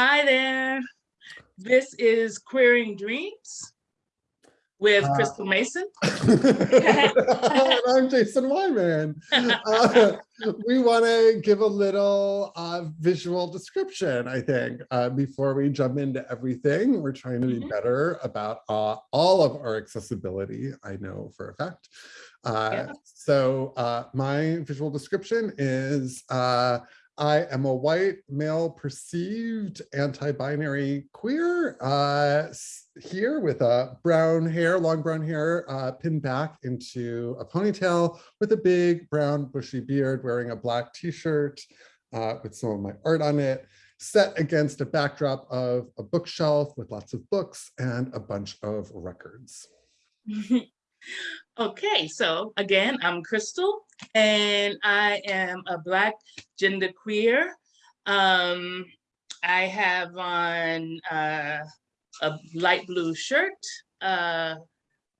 Hi there. This is Queering Dreams with Uh, Crystal Mason. And I'm Jason Wyman. Uh, we want to give a little uh, visual description, I think, uh, before we jump into everything. We're trying to be Mhm. better about uh, all of our accessibility, I know for a fact. Uh, Yeah. So uh, my visual description is uh, I am a white male perceived anti-binary queer uh, here with a brown hair, long brown hair uh, pinned back into a ponytail with a big brown bushy beard wearing a black t-shirt uh, with some of my art on it set against a backdrop of a bookshelf with lots of books and a bunch of records. Okay, so again, I'm Crystal and I am a Black gender queer. Um, I have on uh, a light blue shirt, uh,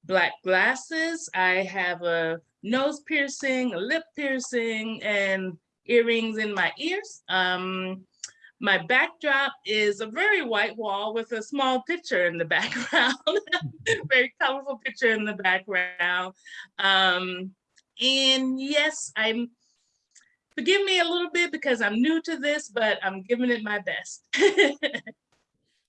black glasses. I have a nose piercing, a lip piercing, and earrings in my ears. Um, my backdrop is a very white wall with a small picture in the background, very colorful picture in the background. Um, and yes, I'm, forgive me a little bit because I'm new to this, but I'm giving it my best.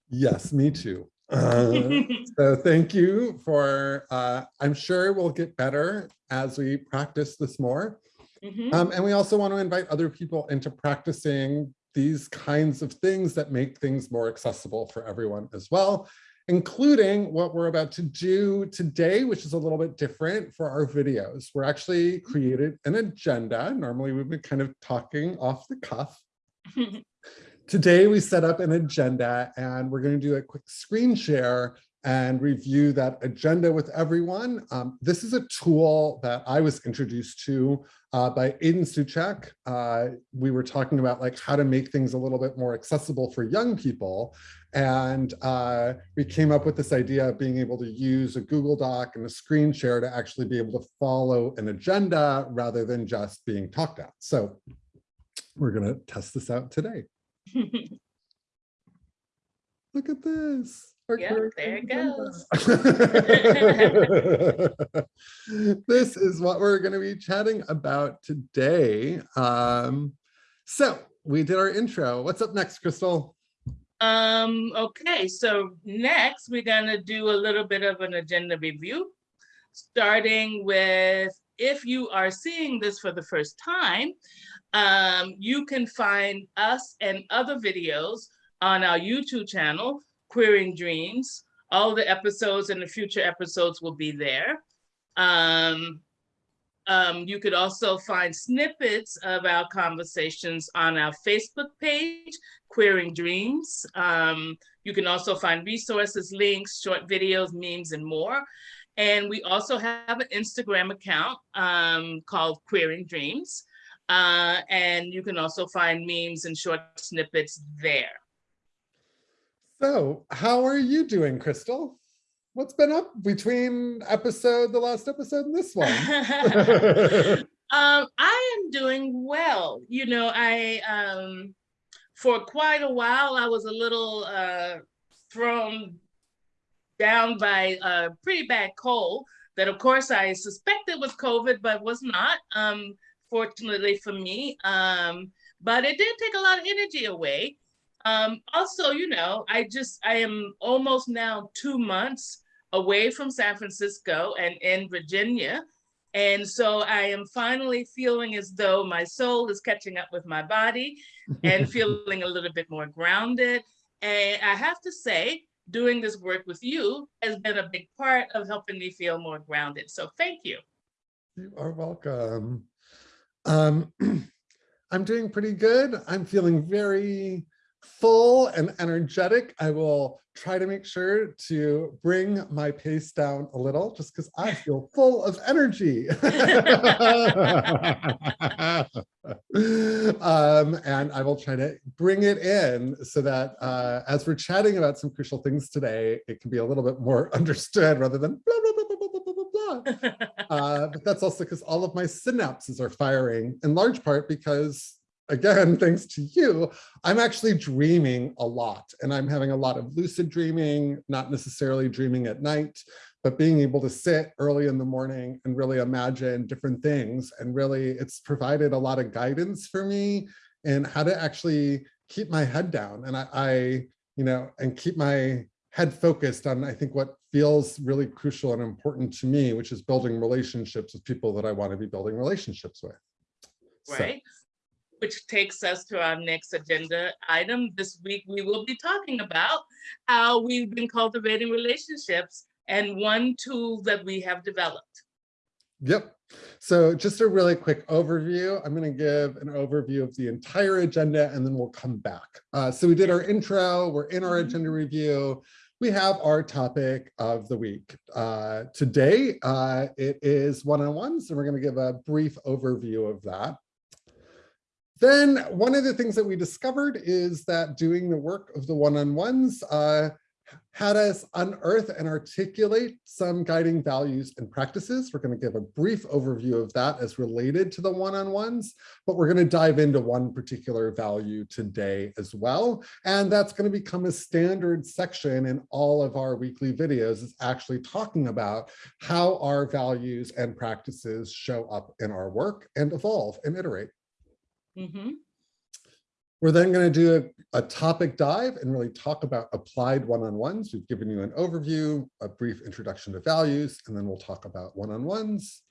Yes, me too. Uh, so thank you for, uh, I'm sure we'll get better as we practice this more. Mhm. Um, and we also want to invite other people into practicing these kinds of things that make things more accessible for everyone as well, including what we're about to do today, which is a little bit different for our videos. We're actually created an agenda. Normally we've been kind of talking off the cuff. Today we set up an agenda and we're going to do a quick screen share and review that agenda with everyone. Um, this is a tool that I was introduced to uh, by Aiden Suchak. Uh, we were talking about like how to make things a little bit more accessible for young people. And uh, we came up with this idea of being able to use a Google Doc and a screen share to actually be able to follow an agenda rather than just being talked at. So we're gonna test this out today. Look at this. Yeah, there it goes. this is what we're going to be chatting about today. Um, so we did our intro. What's up next, Crystal? Um, okay, so next we're gonna do a little bit of an agenda review, starting with if you are seeing this for the first time, um, you can find us and other videos on our YouTube channel, Queering Dreams. All the episodes and the future episodes will be there. Um, um, you could also find snippets of our conversations on our Facebook page, Queering Dreams. Um, you can also find resources, links, short videos, memes, and more. And we also have an Instagram account um, called Queering Dreams. Uh, and you can also find memes and short snippets there. So how are you doing, Crystal? What's been up between episode, the last episode and this one? um, I am doing well. You know, I um, for quite a while I was a little uh, thrown down by a pretty bad cold that, of course, I suspected was COVID, but was not. Um, fortunately for me, um, but it did take a lot of energy away. Um, also, you know, I just I am almost now two months away from San Francisco and in Virginia. And so I am finally feeling as though my soul is catching up with my body and feeling a little bit more grounded. And I have to say, doing this work with you has been a big part of helping me feel more grounded. So thank you. You are welcome. Um, I'm doing pretty good. I'm feeling very full and energetic. I will try to make sure to bring my pace down a little just because I feel full of energy. um, and I will try to bring it in so that uh, as we're chatting about some crucial things today, it can be a little bit more understood rather than blah, blah, blah, blah, blah, blah, blah, blah. Uh, but that's also because all of my synapses are firing in large part because again, thanks to you, I'm actually dreaming a lot and I'm having a lot of lucid dreaming, not necessarily dreaming at night, but being able to sit early in the morning and really imagine different things. And really it's provided a lot of guidance for me in how to actually keep my head down. And I, I you know, and keep my head focused on, I think, what feels really crucial and important to me, which is building relationships with people that I want to be building relationships with. So, Right. Which takes us to our next agenda item. This week, we will be talking about how we've been cultivating relationships and one tool that we have developed. Yep. So just a really quick overview. I'm going to give an overview of the entire agenda and then we'll come back. Uh, so we did our intro, we're in our agenda review. We have our topic of the week. Uh, today, uh, it is one-on-ones and we're going to give a brief overview of that. Then one of the things that we discovered is that doing the work of the one-on-ones uh, had us unearth and articulate some guiding values and practices. We're going to give a brief overview of that as related to the one-on-ones, but we're going to dive into one particular value today as well. And that's going to become a standard section in all of our weekly videos is actually talking about how our values and practices show up in our work and evolve and iterate. Mhm. We're then going to do a, a topic dive and really talk about applied one-on-ones. We've given you an overview, a brief introduction to values, and then we'll talk about one-on-ones.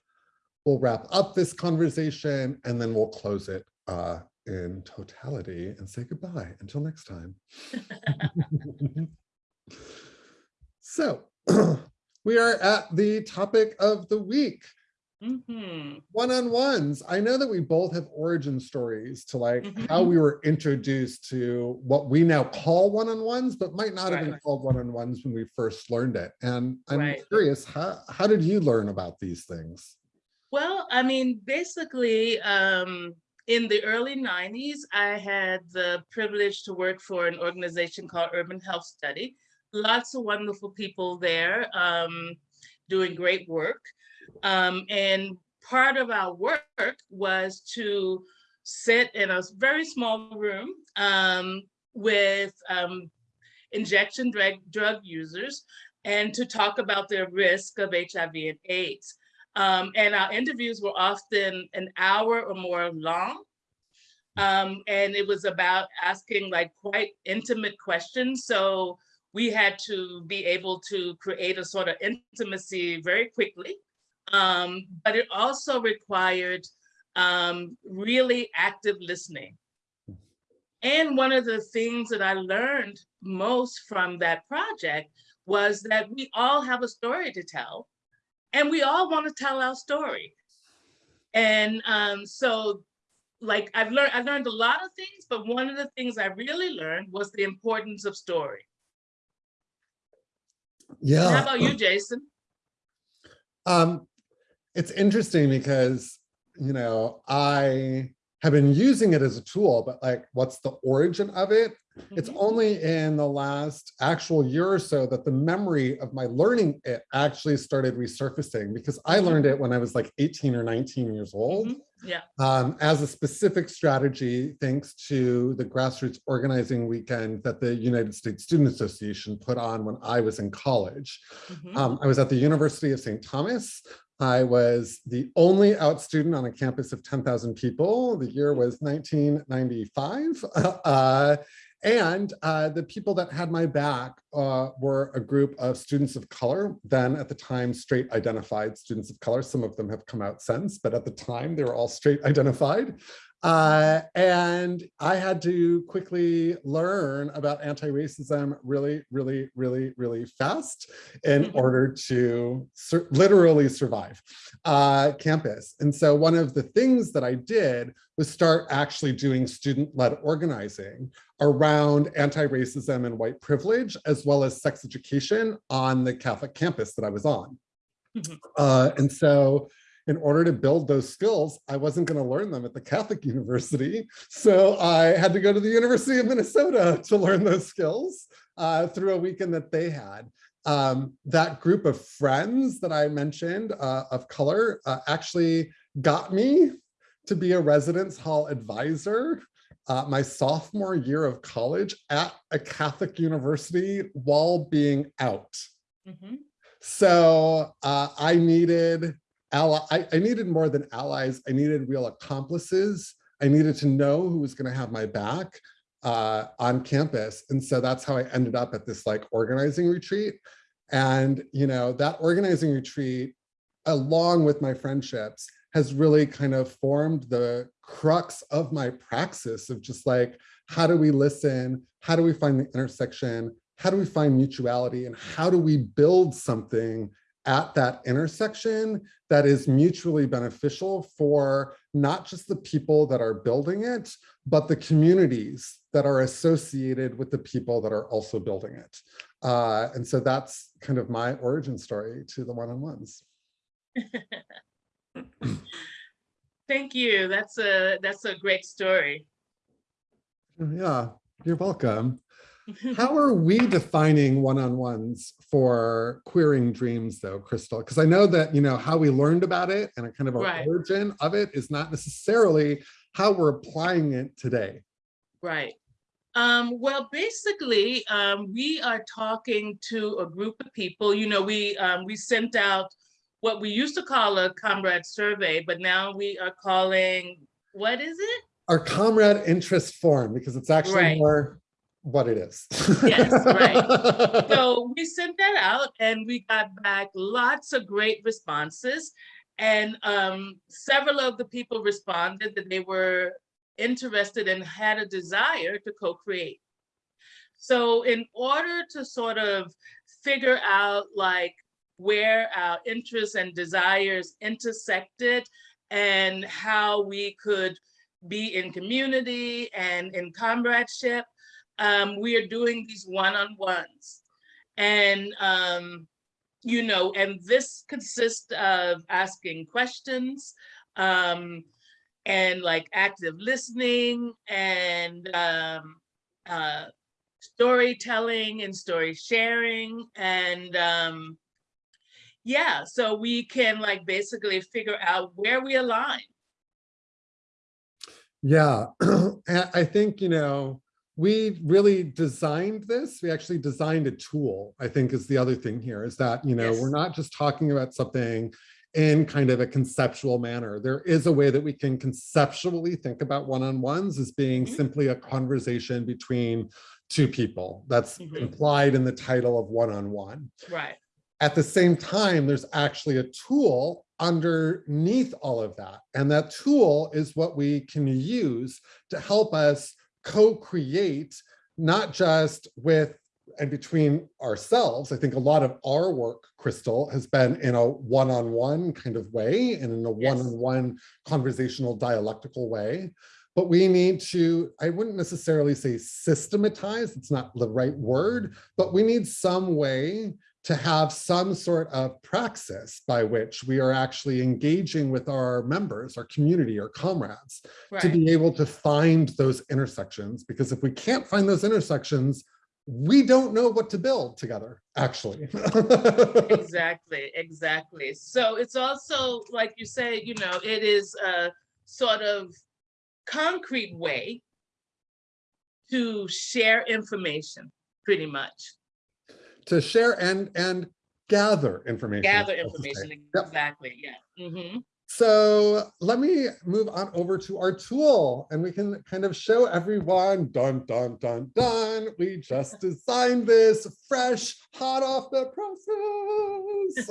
We'll wrap up this conversation and then we'll close it uh, in totality and say goodbye until next time. so we are at the topic of the week Mhm. one-on-ones i know that we both have origin stories to like Mhm. how we were introduced to what we now call one-on-ones but might not have been called one-on-ones when we first learned it and i'm Right. curious how how did you learn about these things Well, I mean, basically, um, in the early 90s, I had the privilege to work for an organization called Urban Health Study. Lots of wonderful people there um, doing great work. Um, and part of our work was to sit in a very small room um, with um, injection drug, drug users and to talk about their risk of HIV and AIDS. Um, and our interviews were often an hour or more long. Um, and it was about asking like quite intimate questions. So we had to be able to create a sort of intimacy very quickly. Um, but it also required um, really active listening. And one of the things that I learned most from that project was that we all have a story to tell and we all want to tell our story. And um, so like I've learned, I've learned a lot of things, but one of the things I really learned was the importance of story. yeah And how about you, Jason? um it's interesting because you know i have been using it as a tool but like what's the origin of it It's Mhm. only in the last actual year or so that the memory of my learning it actually started resurfacing because I Mhm. learned it when I was like 18 or 19 years old Mhm. Yeah. um, as a specific strategy thanks to the grassroots organizing weekend that the United States Student Association put on when I was in college. Mhm. Um, I was at the University of St. Thomas. I was the only out student on a campus of 10,000 people. The year was 1995. Uh, and uh, the people that had my back uh, were a group of students of color, then at the time straight identified students of color. Some of them have come out since, but at the time they were all straight identified. Uh, and I had to quickly learn about anti-racism really, really, really, really fast in Mhm. order to sur literally survive uh, campus. And so one of the things that I did was start actually doing student-led organizing around anti-racism and white privilege, as well as sex education on the Catholic campus that I was on. Mhm. Uh, and so in order to build those skills, I wasn't going to learn them at the Catholic University. So I had to go to the University of Minnesota to learn those skills uh, through a weekend that they had. Um, that group of friends that I mentioned uh, of color uh, actually got me to be a residence hall advisor uh, my sophomore year of college at a Catholic university while being out. Mhm. So uh, I needed ally, I, I needed more than allies. I needed real accomplices. I needed to know who was going to have my back uh, on campus. And so that's how I ended up at this like organizing retreat. And, you know, that organizing retreat, along with my friendships, has really kind of formed the crux of my praxis of just like, how do we listen? How do we find the intersection? How do we find mutuality? And how do we build something at that intersection that is mutually beneficial for not just the people that are building it, but the communities that are associated with the people that are also building it. Uh, and so that's kind of my origin story to the one-on-ones. Thank you. That's a, that's a great story. Yeah, you're welcome. How are we defining one-on-ones for queering dreams though, Crystal? Because I know that, you know, how we learned about it and a kind of our Right. origin of it is not necessarily how we're applying it today. Right. Um, well, basically, um, we are talking to a group of people. You know, we um, we sent out what we used to call a comrade survey, but now we are calling what is it? Our comrade interest form, because it's actually Right. more what it is. Yes, right. So we sent that out and we got back lots of great responses. And um, several of the people responded that they were interested and had a desire to co-create. So in order to sort of figure out like where our interests and desires intersected and how we could be in community and in comradeship, um, we are doing these one-on-ones. And, um, you know, and this consists of asking questions um, and like active listening and um, uh, storytelling and story sharing. And um, yeah, so we can like basically figure out where we align. Yeah, I think, you know, we really designed this. We actually designed a tool, I think is the other thing here is that, you know, Yes. we're not just talking about something in kind of a conceptual manner. There is a way that we can conceptually think about one-on-ones as being Mhm. simply a conversation between two people. That's Mhm. implied in the title of one-on-one. Right. At the same time, there's actually a tool underneath all of that. And that tool is what we can use to help us co-create, not just with and between ourselves. I think a lot of our work, Crystal, has been in a one-on-one kind of way and in a Yes. one-on-one conversational dialectical way. But we need to, I wouldn't necessarily say systematize, it's not the right word, but we need some way to have some sort of praxis by which we are actually engaging with our members, our community, our comrades, to be able to find those intersections. Because if we can't find those intersections, we don't know what to build together, actually. Exactly, exactly. So it's also, like you say, you know, it is a sort of concrete way to share information, pretty much. To share and and gather information. Gather information, Yep. exactly, yeah. Mhm. So let me move on over to our tool and we can kind of show everyone, dun, dun, dun, dun. We just designed this fresh, hot off the process.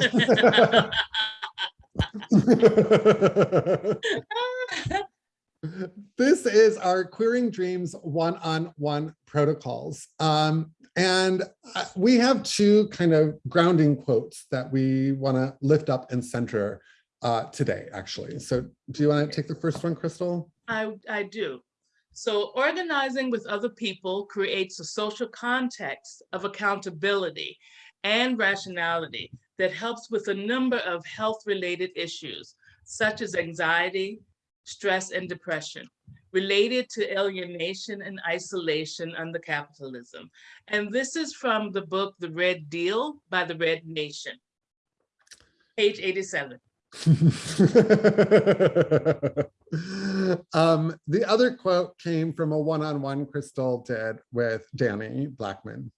this is our Queering Dreams one-on-one protocols. Um, and uh, we have two kind of grounding quotes that we want to lift up and center uh, today, actually. So do you want to take the first one, Crystal? I, I do. So organizing with other people creates a social context of accountability and rationality that helps with a number of health-related issues, such as anxiety, stress, and depression, related to alienation and isolation under capitalism. And this is from the book, The Red Deal by the Red Nation, page 87. um, the other quote came from a one-on-one Crystal did with Danny Blackman.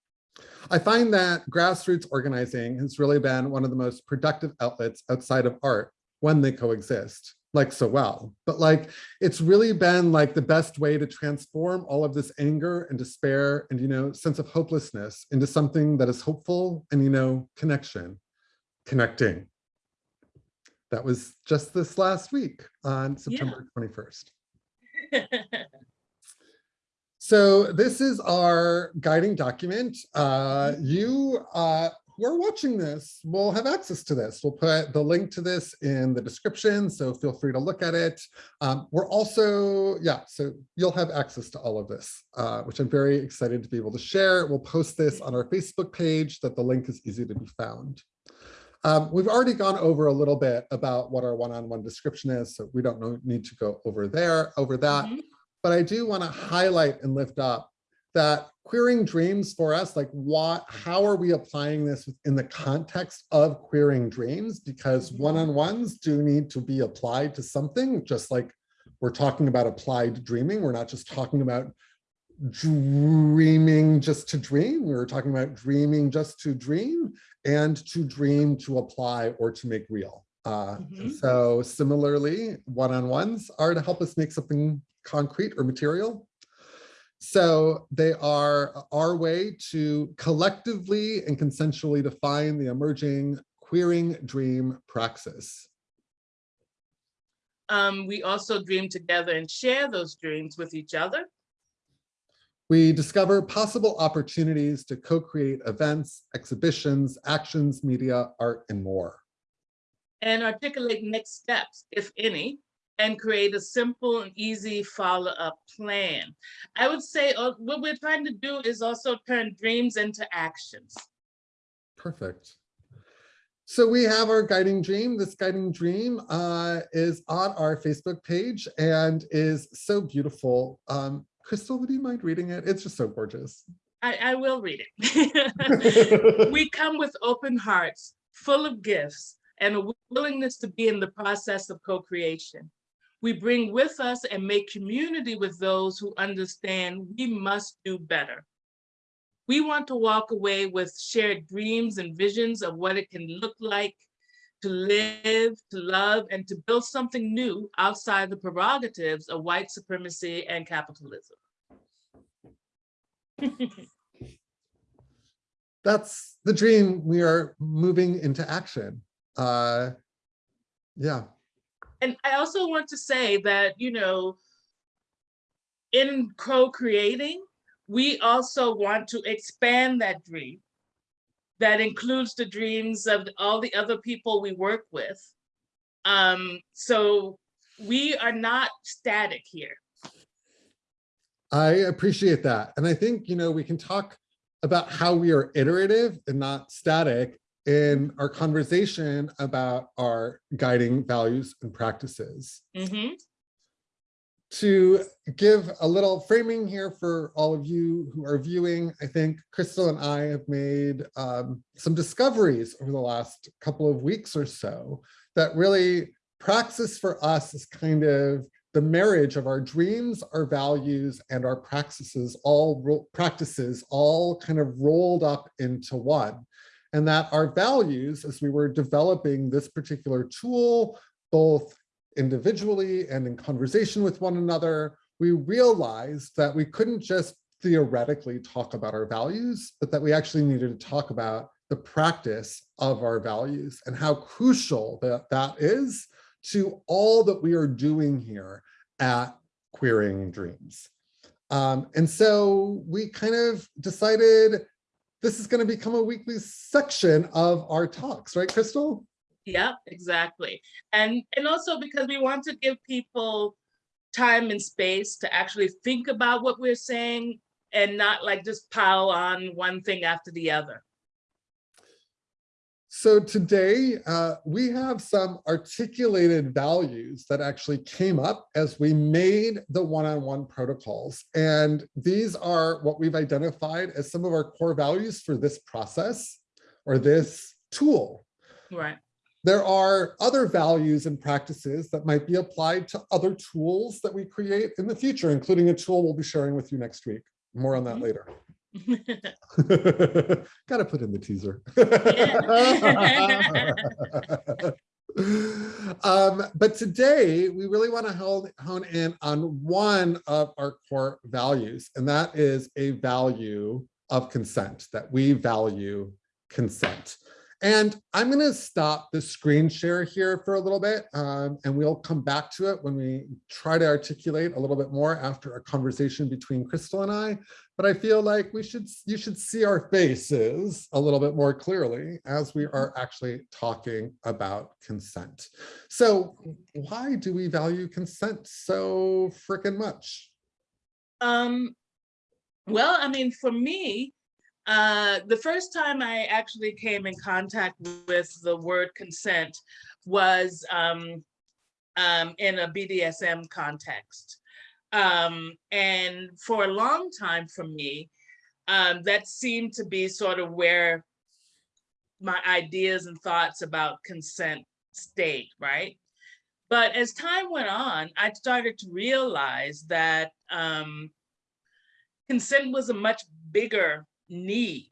I find that grassroots organizing has really been one of the most productive outlets outside of art when they coexist like so well. But like, it's really been like the best way to transform all of this anger and despair and, you know, sense of hopelessness into something that is hopeful and, you know, connection, connecting. That was just this last week on September 21st. So this is our guiding document. Uh, you uh, who are watching this will have access to this. We'll put the link to this in the description, so feel free to look at it. Um, we're also, yeah, so you'll have access to all of this, uh, which I'm very excited to be able to share. We'll post this on our Facebook page that the link is easy to be found. Um, we've already gone over a little bit about what our one-on-one -on -one description is, so we don't need to go over there, over that. Mm -hmm. But I do want to highlight and lift up that queering dreams for us, like what, how are we applying this in the context of queering dreams? Because one-on-ones do need to be applied to something, just like we're talking about applied dreaming. We're not just talking about dreaming just to dream. We were talking about dreaming just to dream and to dream to apply or to make real. Uh, mm -hmm. So similarly, one-on-ones are to help us make something concrete or material. So they are our way to collectively and consensually define the emerging queering dream praxis. Um, we also dream together and share those dreams with each other. We discover possible opportunities to co-create events, exhibitions, actions, media, art, and more. And articulate next steps, if any, and create a simple and easy follow-up plan. I would say uh, what we're trying to do is also turn dreams into actions. Perfect. So we have our guiding dream. This guiding dream uh, is on our Facebook page and is so beautiful. Um, Crystal, would you mind reading it? It's just so gorgeous. I, I will read it. we come with open hearts, full of gifts, and a willingness to be in the process of co-creation we bring with us and make community with those who understand we must do better. We want to walk away with shared dreams and visions of what it can look like to live, to love, and to build something new outside the prerogatives of white supremacy and capitalism. That's the dream we are moving into action. Uh, yeah and I also want to say that, you know, in co-creating, we also want to expand that dream that includes the dreams of all the other people we work with. Um, so we are not static here. I appreciate that. And I think, you know, we can talk about how we are iterative and not static in our conversation about our guiding values and practices. Mm -hmm. To give a little framing here for all of you who are viewing, I think Crystal and I have made um, some discoveries over the last couple of weeks or so that really praxis for us is kind of the marriage of our dreams, our values, and our practices all practices all kind of rolled up into one and that our values as we were developing this particular tool, both individually and in conversation with one another, we realized that we couldn't just theoretically talk about our values, but that we actually needed to talk about the practice of our values and how crucial that that is to all that we are doing here at Queering Dreams. Um, and so we kind of decided this is going to become a weekly section of our talks, right, Crystal? Yeah, exactly. And, and also because we want to give people time and space to actually think about what we're saying and not like just pile on one thing after the other. So today uh, we have some articulated values that actually came up as we made the one-on-one -on -one protocols. And these are what we've identified as some of our core values for this process or this tool. Right. there are other values and practices that might be applied to other tools that we create in the future, including a tool we'll be sharing with you next week. More on that Mhm. later. Gotta put in the teaser. um, but today we really want to hone, hone in on one of our core values, and that is a value of consent, that we value consent. And I'm going to stop the screen share here for a little bit, um, and we'll come back to it when we try to articulate a little bit more after a conversation between Crystal and I. But I feel like we should you should see our faces a little bit more clearly as we are actually talking about consent. So why do we value consent so freaking much? Um, well, I mean, for me, uh, the first time I actually came in contact with the word consent was um, um, in a BDSM context. Um, and for a long time for me, um, that seemed to be sort of where my ideas and thoughts about consent stayed, right? But as time went on, I started to realize that um, consent was a much bigger need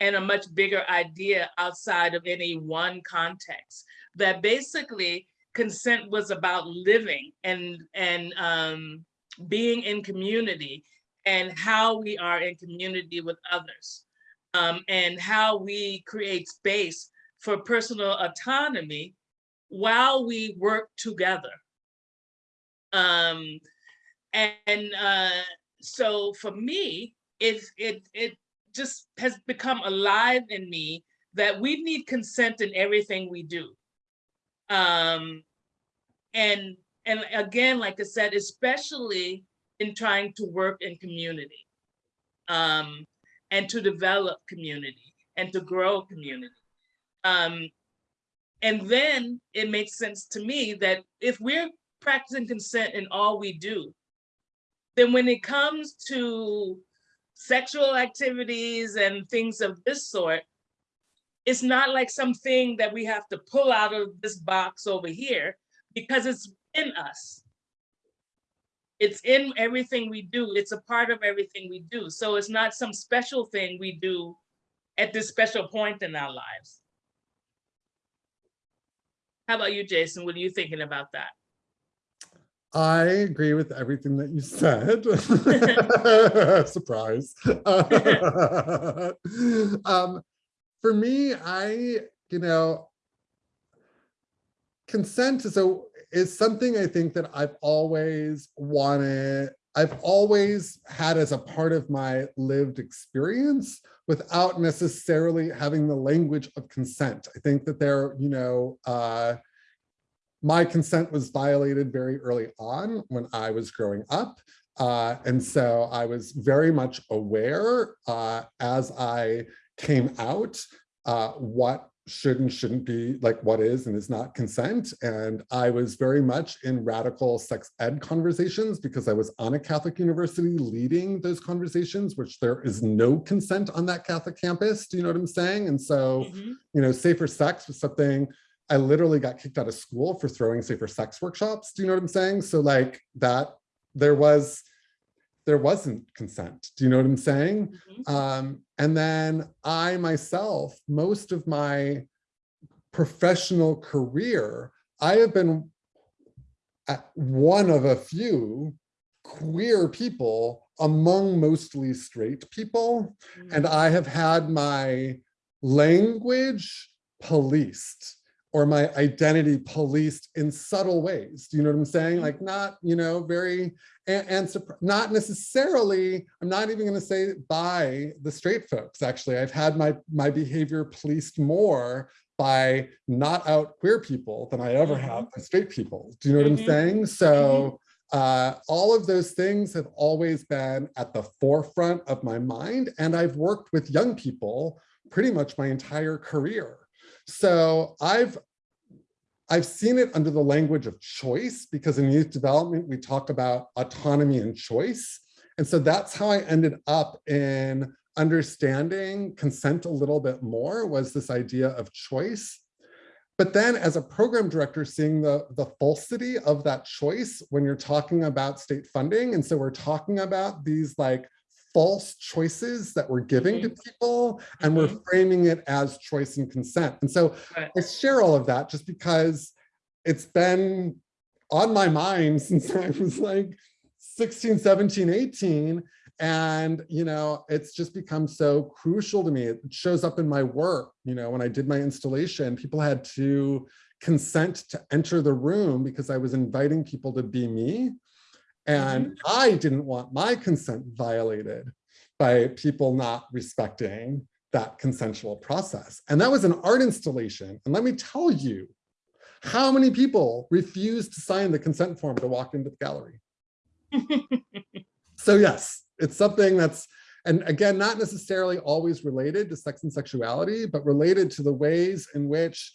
and a much bigger idea outside of any one context. That basically consent was about living and and um, being in community and how we are in community with others um, and how we create space for personal autonomy while we work together. Um, and uh, so for me, it, it, it just has become alive in me that we need consent in everything we do. Um, and, and again, like I said, especially in trying to work in community um, and to develop community and to grow community. Um, and then it makes sense to me that if we're practicing consent in all we do, then when it comes to sexual activities and things of this sort, it's not like something that we have to pull out of this box over here because it's in us. It's in everything we do. It's a part of everything we do. So it's not some special thing we do at this special point in our lives. How about you, Jason? What are you thinking about that? I agree with everything that you said. Surprise. um, for me, I, you know, consent is a is something I think that I've always wanted, I've always had as a part of my lived experience without necessarily having the language of consent. I think that there, you know, uh, my consent was violated very early on when I was growing up. Uh, and so I was very much aware uh, as I came out uh, what should and shouldn't be like what is and is not consent. And I was very much in radical sex ed conversations because I was on a Catholic university leading those conversations, which there is no consent on that Catholic campus. Do you know what I'm saying? And so, Mhm. you know, safer sex was something I literally got kicked out of school for throwing safer sex workshops. Do you know what I'm saying? So like that, there was, there wasn't consent. Do you know what I'm saying? Mhm. Um, and then I myself, most of my professional career, I have been one of a few queer people among mostly straight people. And I have had my language policed or my identity policed in subtle ways. Do you know what I'm saying? Like not, you know, very, and, and not necessarily, I'm not even gonna say by the straight folks, actually. I've had my, my behavior policed more by not out queer people than I ever have by straight people. Do you know what Mhm. I'm saying? So uh, all of those things have always been at the forefront of my mind. And I've worked with young people pretty much my entire career. So I've I've seen it under the language of choice because in youth development, we talk about autonomy and choice. And so that's how I ended up in understanding consent a little bit more was this idea of choice. but then as a program director, seeing the, the falsity of that choice when you're talking about state funding. And so we're talking about these like false choices that we're giving to mm-hmm. people and we're mm-hmm. framing it as choice and consent. And so. I share all of that just because it's been on my mind since I was like 16, 17, 18. And, you know, it's just become so crucial to me. It shows up in my work. You know, when I did my installation, people had to consent to enter the room because I was inviting people to be me. And mm-hmm. I didn't want my consent violated by people not respecting that consensual process. And that was an art installation. And let me tell you, how many people refused to sign the consent form to walk into the gallery? So yes, it's something that's, and again, not necessarily always related to sex and sexuality, but related to the ways in which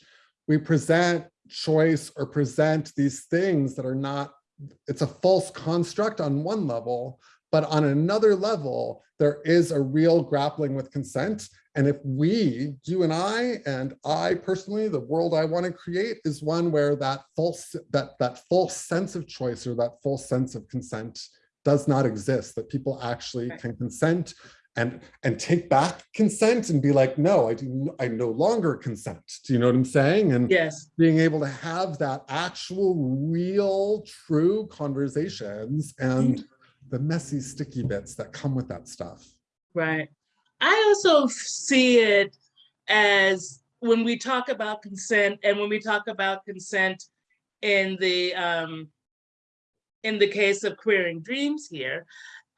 we present choice or present these things that are not, it's a false construct on one level, but on another level, there is a real grappling with consent. And if we, you and I, and I personally, the world I want to create is one where that false, that, that false sense of choice or that false sense of consent does not exist, that people actually can consent and, and take back consent and be like, no, I do, I no longer consent. Do you know what I'm saying? And Yes, being able to have that actual, real, true conversations and the messy, sticky bits that come with that stuff. right. I also see it as when we talk about consent and when we talk about consent in the um in the case of queering dreams here,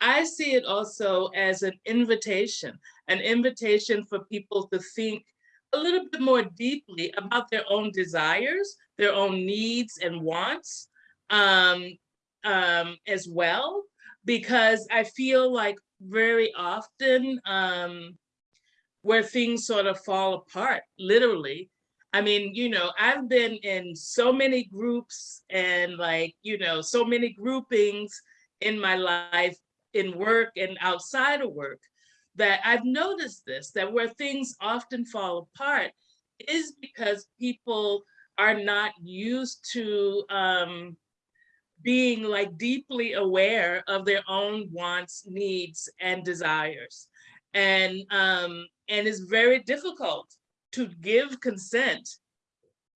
I see it also as an invitation, an invitation for people to think a little bit more deeply about their own desires, their own needs and wants um, um, as well. Because I feel like very often um, where things sort of fall apart, literally. I mean, you know, I've been in so many groups and like, you know, so many groupings in my life, in work and outside of work, that I've noticed this, that where things often fall apart is because people are not used to um, being like deeply aware of their own wants, needs, and desires. And um, and it's very difficult to give consent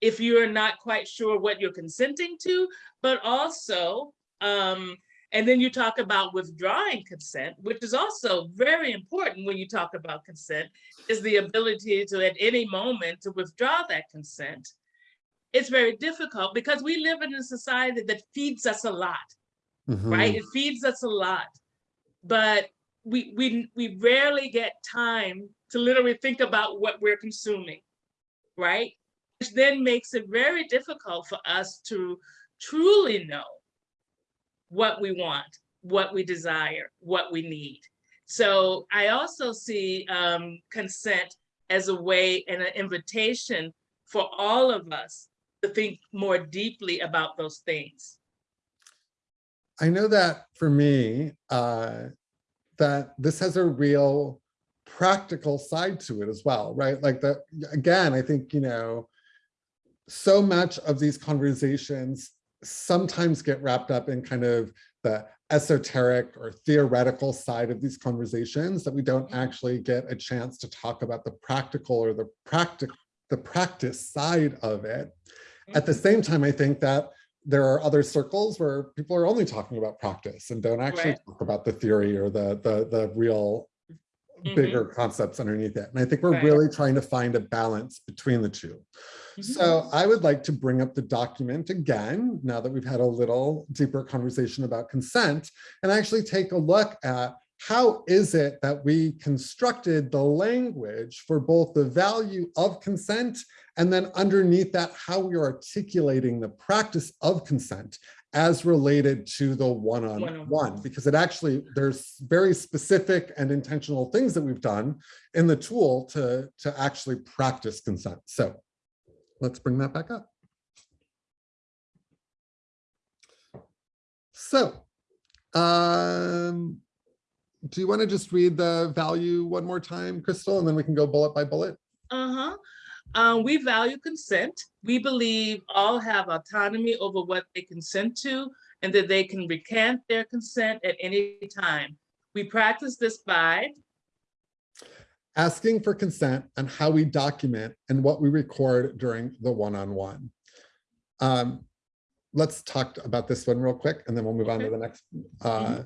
if you're not quite sure what you're consenting to, but also, um, and then you talk about withdrawing consent, which is also very important when you talk about consent, is the ability to at any moment to withdraw that consent. It's very difficult because we live in a society that feeds us a lot right? Mhm. It feeds us a lot, but we we we rarely get time to literally think about what we're consuming, right? Which then makes it very difficult for us to truly know what we want, what we desire, what we need. So I also see um, consent as a way and an invitation for all of us to think more deeply about those things. I know that for me, uh, that this has a real practical side to it as well, right? Like that, again, I think, you know, so much of these conversations sometimes get wrapped up in kind of the esoteric or theoretical side of these conversations that we don't Mhm. actually get a chance to talk about the practical or the practic the practice side of it. At the same time, I think that there are other circles where people are only talking about practice and don't actually Right. talk about the theory or the the the real Mhm. bigger concepts underneath it. And I think we're Right. really trying to find a balance between the two. Mhm. So I would like to bring up the document again, now that we've had a little deeper conversation about consent, and actually take a look at how is it that we constructed the language for both the value of consent and then underneath that, how we are articulating the practice of consent as related to the one-on-one, One-on-one. because it actually, there's very specific and intentional things that we've done in the tool to, to actually practice consent. So let's bring that back up. So, um, do you want to just read the value one more time, Crystal, and then we can go bullet by bullet? Uh-huh. Um, we value consent. We believe all have autonomy over what they consent to and that they can recant their consent at any time. We practice this by asking for consent and how we document and what we record during the one-on-one. Um, let's talk about this one real quick and then we'll move on to the next. Uh,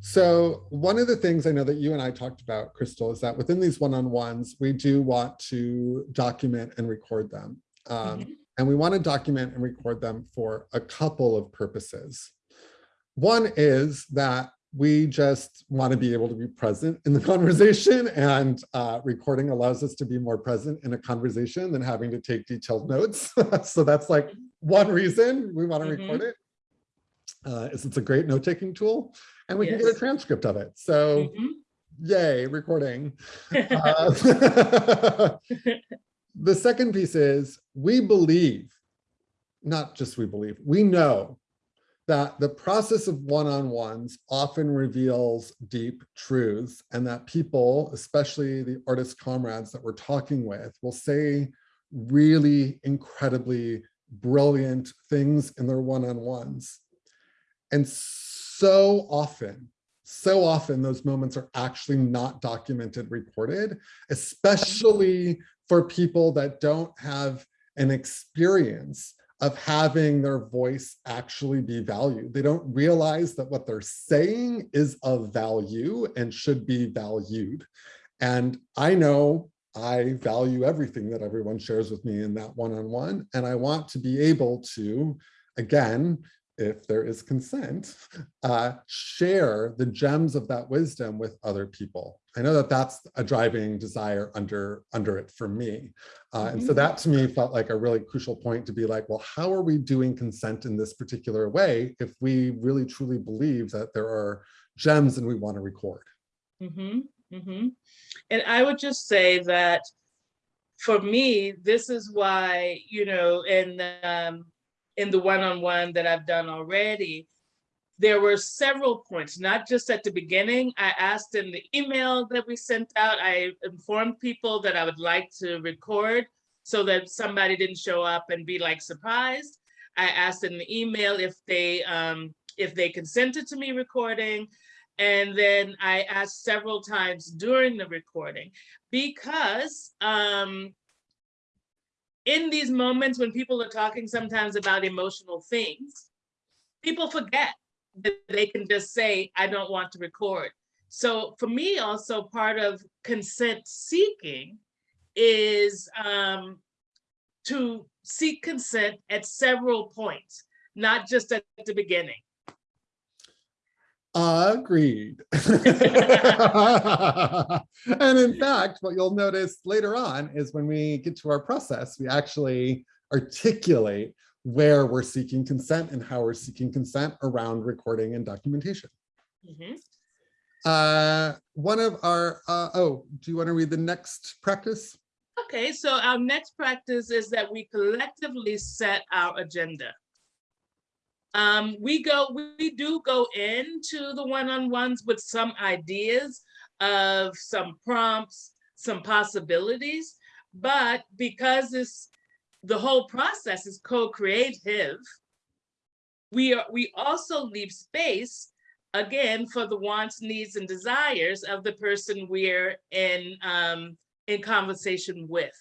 so one of the things I know that you and I talked about, Crystal, is that within these one-on-ones, we do want to document and record them. Um, Mhm. and we want to document and record them for a couple of purposes. One is that we just want to be able to be present in the conversation and uh, recording allows us to be more present in a conversation than having to take detailed notes. so that's like one reason we want to Mhm. record it. Uh, is it's a great note-taking tool and we can get a transcript of it. So Mhm. yay, recording. Uh, the second piece is we believe, not just we believe, we know that the process of one-on-ones often reveals deep truths and that people, especially the artist comrades that we're talking with, will say really incredibly brilliant things in their one-on-ones. And so often, so often those moments are actually not documented, reported, especially for people that don't have an experience of having their voice actually be valued. They don't realize that what they're saying is of value and should be valued. And I know I value everything that everyone shares with me in that one-on-one, and I want to be able to, again, if there is consent, uh, share the gems of that wisdom with other people. I know that that's a driving desire under, under it for me. Uh, and so that to me felt like a really crucial point to be like, well, how are we doing consent in this particular way if we really truly believe that there are gems and we want to record? Mm -hmm. Mm -hmm. And I would just say that for me, this is why, you know, in um, in the one-on-one that I've done already, there were several points, not just at the beginning. I asked in the email that we sent out, I informed people that I would like to record so that somebody didn't show up and be like surprised. I asked in the email if they um, if they consented to me recording. And then I asked several times during the recording because um, in these moments when people are talking sometimes about emotional things, people forget that they can just say, I don't want to record. So for me, also part of consent seeking is um, to seek consent at several points, not just at the beginning. Agreed. and in fact, what you'll notice later on is when we get to our process, we actually articulate where we're seeking consent and how we're seeking consent around recording and documentation. Mhm. Uh, one of our, uh, oh, do you want to read the next practice? Okay, so our next practice is that we collectively set our agenda. Um, we go, we do go into the one-on-ones with some ideas of some prompts, some possibilities, but because this, the whole process is co-creative, we are, we also leave space again for the wants, needs, and desires of the person we're in um, in conversation with.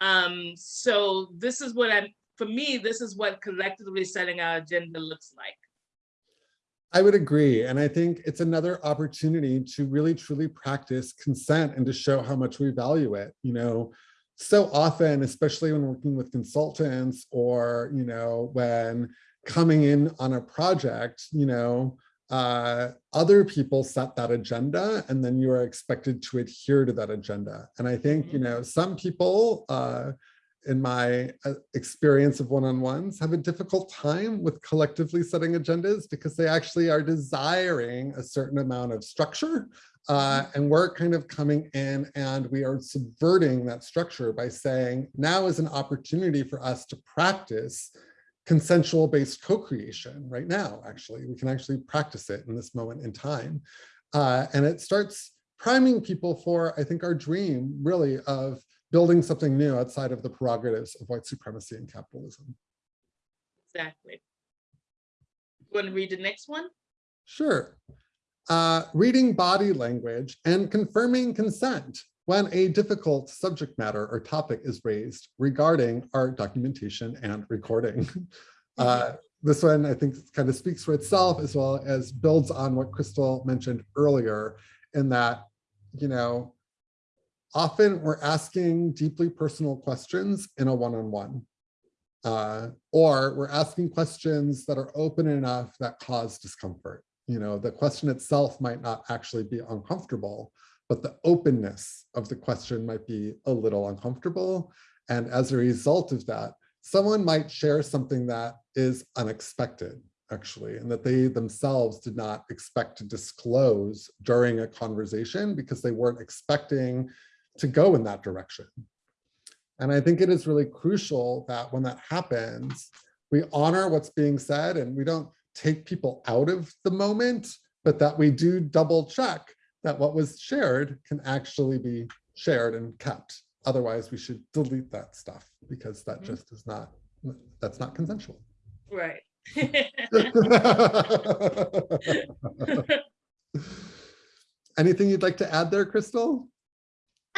Um, so this is what I'm, for me, this is what collectively setting our agenda looks like. I would agree. And I think it's another opportunity to really truly practice consent and to show how much we value it. You know, so often, especially when working with consultants or, you know, when coming in on a project, you know, uh, other people set that agenda and then you are expected to adhere to that agenda. And I think, you know, some people, uh, in my uh, experience of one-on-ones have a difficult time with collectively setting agendas because they actually are desiring a certain amount of structure uh, and we're kind of coming in and we are subverting that structure by saying now is an opportunity for us to practice consensual based co-creation right now actually. We can actually practice it in this moment in time. Uh, and it starts priming people for i think our dream really of building something new outside of the prerogatives of white supremacy and capitalism. Exactly. You Want to read the next one? Sure. Uh, reading body language and confirming consent when a difficult subject matter or topic is raised regarding art documentation and recording. Uh, this one, I think, kind of speaks for itself as well as builds on what Crystal mentioned earlier in that, you know, often we're asking deeply personal questions in a one-on-one. Uh, or we're asking questions that are open enough that cause discomfort. You know, the question itself might not actually be uncomfortable, but the openness of the question might be a little uncomfortable. And as a result of that, someone might share something that is unexpected, actually, and that they themselves did not expect to disclose during a conversation because they weren't expecting to go in that direction. And I think it is really crucial that when that happens, we honor what's being said and we don't take people out of the moment, but that we do double check that what was shared can actually be shared and kept. Otherwise, we should delete that stuff because that Mhm. just is not, that's not consensual. Right. Anything you'd like to add there, Crystal?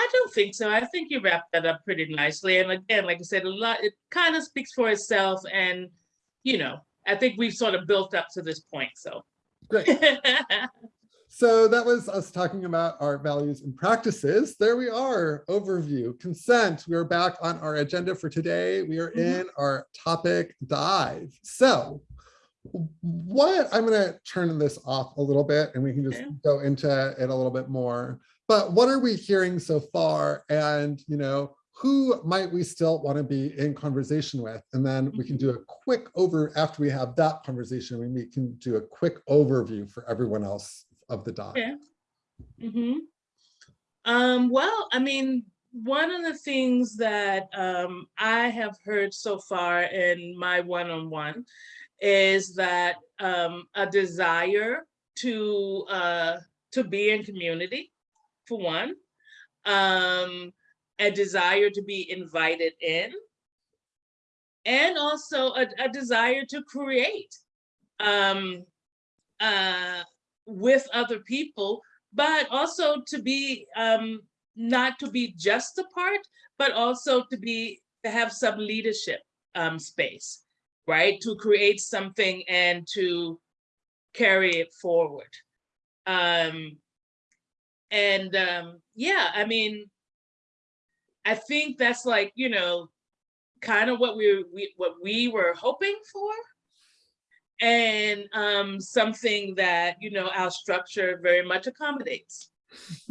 I don't think so. I think you wrapped that up pretty nicely. And again, like I said, a lot, it kind of speaks for itself. And, you know, I think we've sort of built up to this point, so. Great. So that was us talking about our values and practices. There we are, overview, consent. We are back on our agenda for today. We are Mhm. in our topic dive. So what, I'm gonna turn this off a little bit and we can just Okay. go into it a little bit more. But what are we hearing so far? And, you know, who might we still want to be in conversation with? And then we can do a quick over, after we have that conversation, we can do a quick overview for everyone else of the doc. Yeah. hmm Um, well, I mean, one of the things that um, I have heard so far in my one-on-one is that um, a desire to uh, to be in community, for one, um, a desire to be invited in, and also a, a desire to create. Um, uh, with other people, but also to be um, not to be just a part, but also to be to have some leadership um, space, right? To create something and to carry it forward. Um, and um, yeah, I mean, I think that's like you know, kind of what we, we what we were hoping for and um, something that you know our structure very much accommodates.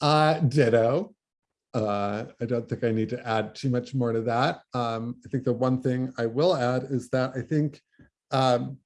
uh, ditto. Uh, I don't think I need to add too much more to that. Um, I think the one thing I will add is that I think um,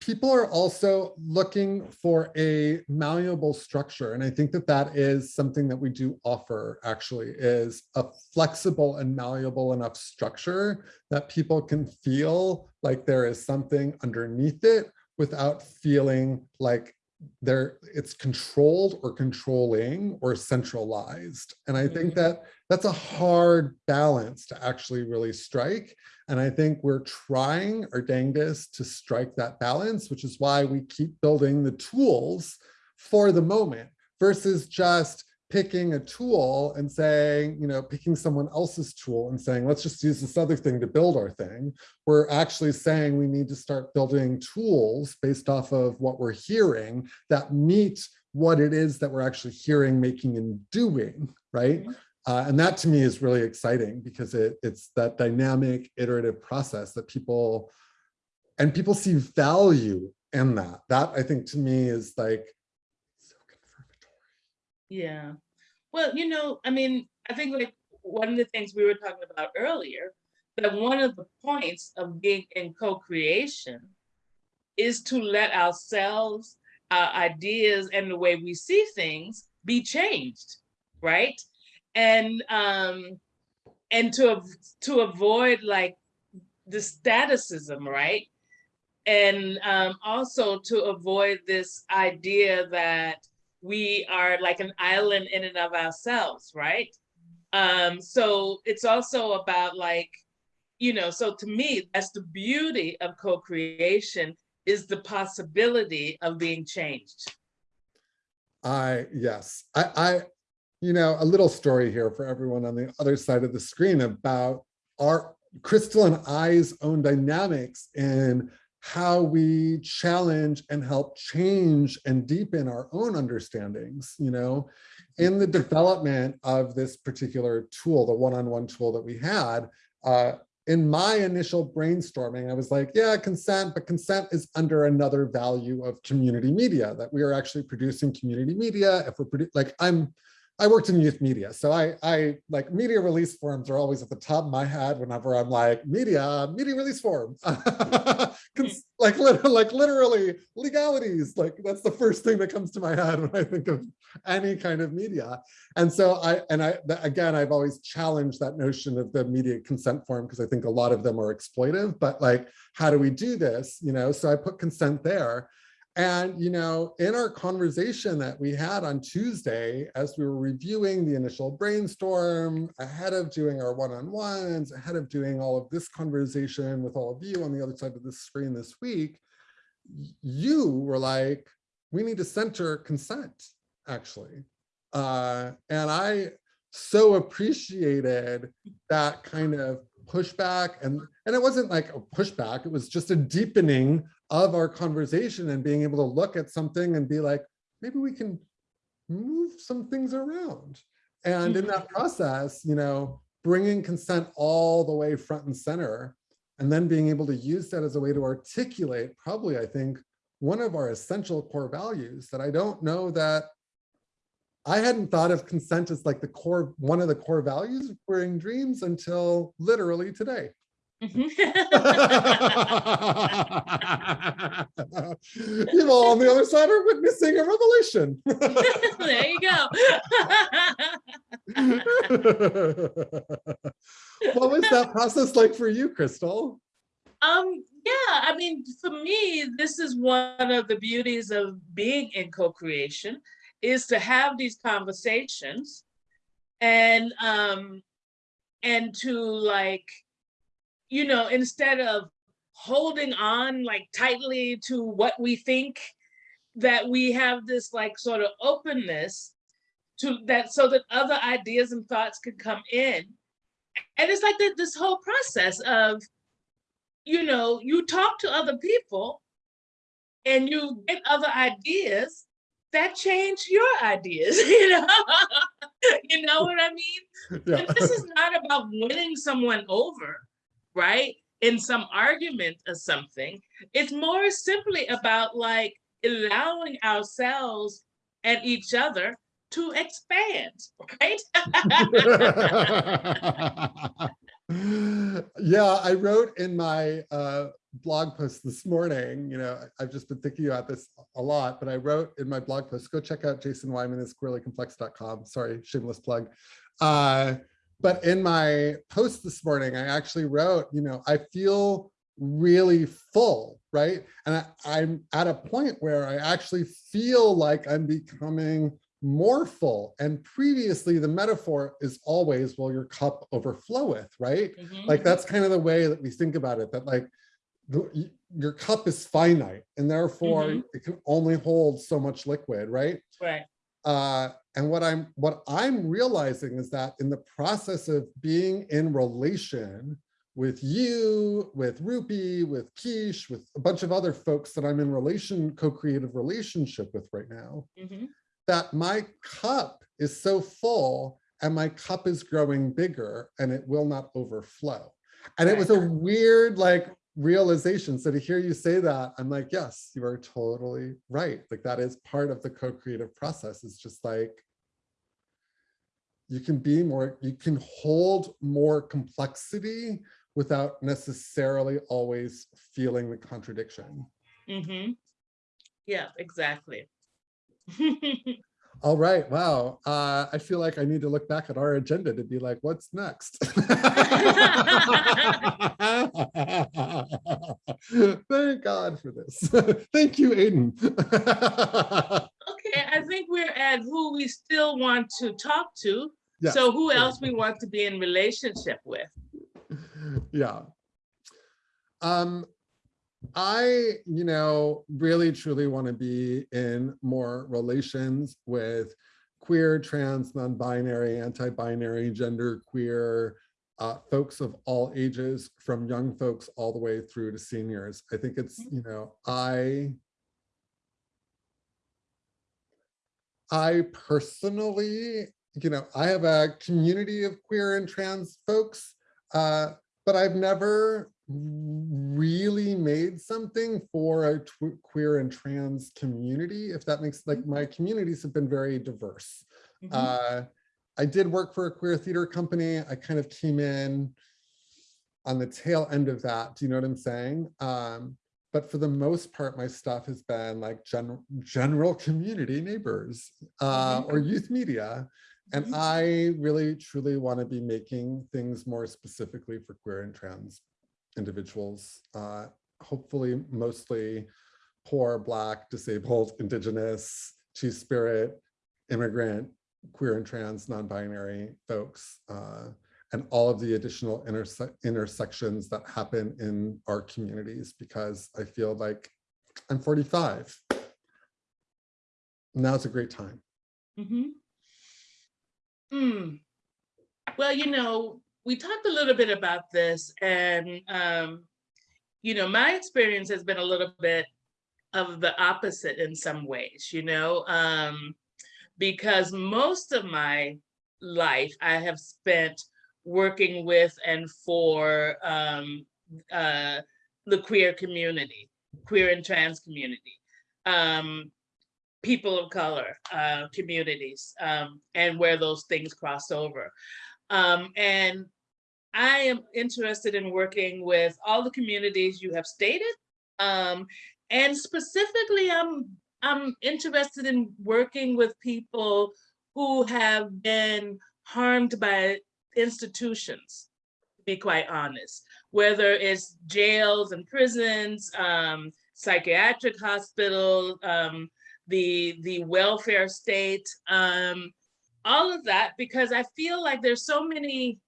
people are also looking for a malleable structure. And I think that that is something that we do offer actually is a flexible and malleable enough structure that people can feel like there is something underneath it without feeling like there it's controlled or controlling or centralized. And I think Mhm. that that's a hard balance to actually really strike. And I think we're trying our dangest to strike that balance, which is why we keep building the tools for the moment versus just picking a tool and saying, you know, picking someone else's tool and saying, let's just use this other thing to build our thing. We're actually saying we need to start building tools based off of what we're hearing that meet what it is that we're actually hearing, making, and doing, right? Mm-hmm. Uh, and that to me is really exciting because it, it's that dynamic iterative process that people, and people see value in that. That I think to me is like, so confirmatory. Yeah. Well, you know, I mean, I think like one of the things we were talking about earlier, that one of the points of being in co-creation is to let ourselves, our ideas and the way we see things be changed, right? And um and to to avoid like the staticism, right? And um also to avoid this idea that we are like an island in and of ourselves, right? Um, so it's also about like, you know, so to me, that's the beauty of co-creation is the possibility of being changed. I, yes, I, I, you know, a little story here for everyone on the other side of the screen about our Crystal and I's own dynamics and how we challenge and help change and deepen our own understandings, you know, in the development of this particular tool, the one-on-one -on -one tool that we had, uh, in my initial brainstorming, I was like, yeah, consent, but consent is under another value of community media, that we are actually producing community media. If we're pretty like, I'm, I worked in youth media, so I, I like media release forms are always at the top of my head whenever I'm like media, media release form, mm-hmm. like like literally legalities. Like that's the first thing that comes to my head when I think of any kind of media. And so I and I again I've always challenged that notion of the media consent form because I think a lot of them are exploitive. But like, how do we do this? You know, so I put consent there. And, you know, in our conversation that we had on Tuesday, as we were reviewing the initial brainstorm, ahead of doing our one-on-ones, ahead of doing all of this conversation with all of you on the other side of the screen this week, you were like, we need to center consent, actually. Uh, and I so appreciated that kind of pushback and and it wasn't like a pushback it was just a deepening of our conversation and being able to look at something and be like maybe we can move some things around and in that mm-hmm. process you know bringing consent all the way front and center and then being able to use that as a way to articulate probably i think one of our essential core values that i don't know that I hadn't thought of consent as like the core, one of the core values of queering dreams until literally today. Mm-hmm. you all on the other side are witnessing a revelation. there you go. what was that process like for you, Crystal? Um, yeah, I mean, for me, this is one of the beauties of being in co-creation is to have these conversations and um and to like you know instead of holding on like tightly to what we think that we have this like sort of openness to that so that other ideas and thoughts could come in and it's like that this whole process of you know you talk to other people and you get other ideas that change your ideas, you know? you know what I mean? Yeah. this is not about winning someone over, right? In some argument or something. It's more simply about like allowing ourselves and each other to expand, right? yeah, I wrote in my uh, blog post this morning, you know, I've just been thinking about this a lot, but I wrote in my blog post, go check out Jason Wyman's queerlycomplex.com. Sorry, shameless plug. Uh, but in my post this morning, I actually wrote, you know, I feel really full, right? And I, I'm at a point where I actually feel like I'm becoming more full. And previously the metaphor is always, well, your cup overfloweth, right? Mm -hmm. Like that's kind of the way that we think about it, that like the, your cup is finite and therefore mm -hmm. it can only hold so much liquid, right? Right. Uh, and what I'm what I'm realizing is that in the process of being in relation with you, with Rupi, with Kish, with a bunch of other folks that I'm in relation, co-creative relationship with right now, mm -hmm. that my cup is so full and my cup is growing bigger and it will not overflow. And it was a weird, like, realization. So to hear you say that, I'm like, yes, you are totally right. Like that is part of the co-creative process. It's just like, you can be more, you can hold more complexity without necessarily always feeling the contradiction. Mm -hmm. Yeah, exactly. All right. Wow. Uh, I feel like I need to look back at our agenda to be like, what's next? Thank God for this. Thank you, Aiden. okay. I think we're at who we still want to talk to. So who else we want to be in relationship with? yeah. Um, I, you know, really truly want to be in more relations with queer, trans, non-binary, anti-binary, gender queer, uh, folks of all ages, from young folks all the way through to seniors. I think it's, you know, I I personally, you know, I have a community of queer and trans folks, uh, but I've never really made something for a queer and trans community, if that makes, like, my communities have been very diverse. Mhm. Uh, I did work for a queer theater company. I kind of came in on the tail end of that. Do you know what I'm saying? Um, but for the most part, my stuff has been like general general community neighbors uh, or youth media. And Mhm. I really truly want to be making things more specifically for queer and trans individuals. Uh, hopefully, mostly poor, black, disabled, indigenous, two-spirit, immigrant, queer and trans, non-binary folks, uh, and all of the additional interse intersections that happen in our communities, because I feel like I'm 45. Now's a great time. Mhm. Hmm. Well, you know, we talked a little bit about this and, um, you know, my experience has been a little bit of the opposite in some ways, you know, um, because most of my life I have spent working with and for um, uh, the queer community, queer and trans community. Um, people of color uh, communities um, and where those things cross over. Um, and I am interested in working with all the communities you have stated. Um, and specifically, I'm, I'm interested in working with people who have been harmed by institutions, to be quite honest, whether it's jails and prisons, um, psychiatric hospitals, um, the the welfare state, um, all of that, because I feel like there's so many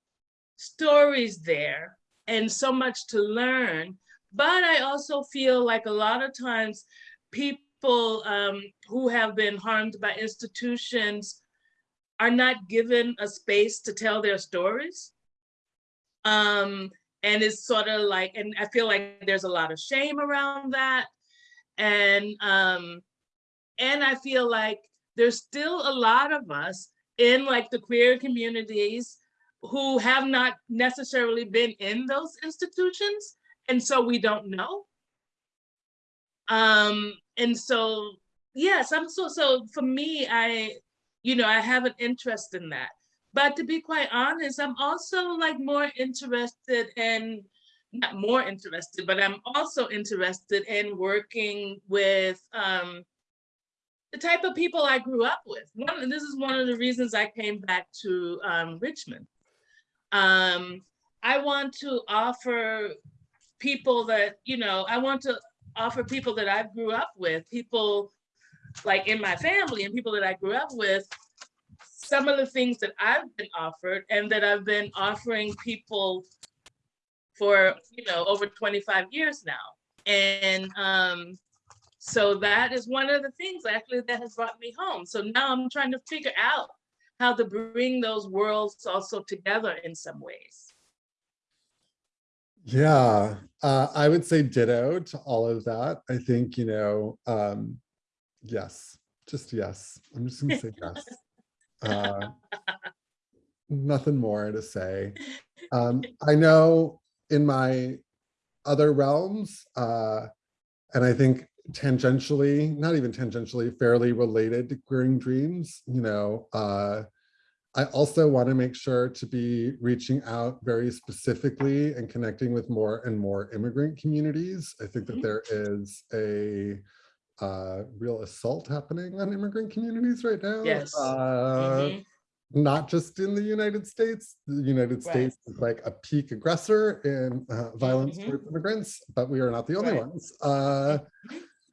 stories there and so much to learn. But I also feel like a lot of times people um, who have been harmed by institutions are not given a space to tell their stories. Um, and it's sort of like, and I feel like there's a lot of shame around that. And um, and I feel like there's still a lot of us in like the queer communities who have not necessarily been in those institutions. And so we don't know. Um, and so, yes, I'm so, so for me, I, you know, I have an interest in that. But to be quite honest, I'm also like more interested in, not more interested, but I'm also interested in working with um, the type of people I grew up with. One, this is one of the reasons I came back to um, Richmond. Um, I want to offer people that, you know, I want to offer people that I grew up with, people like in my family and people that I grew up with, some of the things that I've been offered and that I've been offering people for, you know, over 25 years now. And um, so that is one of the things actually that has brought me home. So now I'm trying to figure out how to bring those worlds also together in some ways. Yeah, uh, I would say ditto to all of that. I think, you know, um, yes, just yes. I'm just gonna say yes. Uh, nothing more to say. Um, I know in my other realms, uh, and I think tangentially, not even tangentially, fairly related to queering dreams, you know, uh, I also want to make sure to be reaching out very specifically and connecting with more and more immigrant communities. I think that Mhm. there is a uh, real assault happening on immigrant communities right now. Yes. Uh, Mhm. not just in the United States. The United Right. States is like a peak aggressor in uh, violence Mhm. towards immigrants, but we are not the only Right. ones. Uh,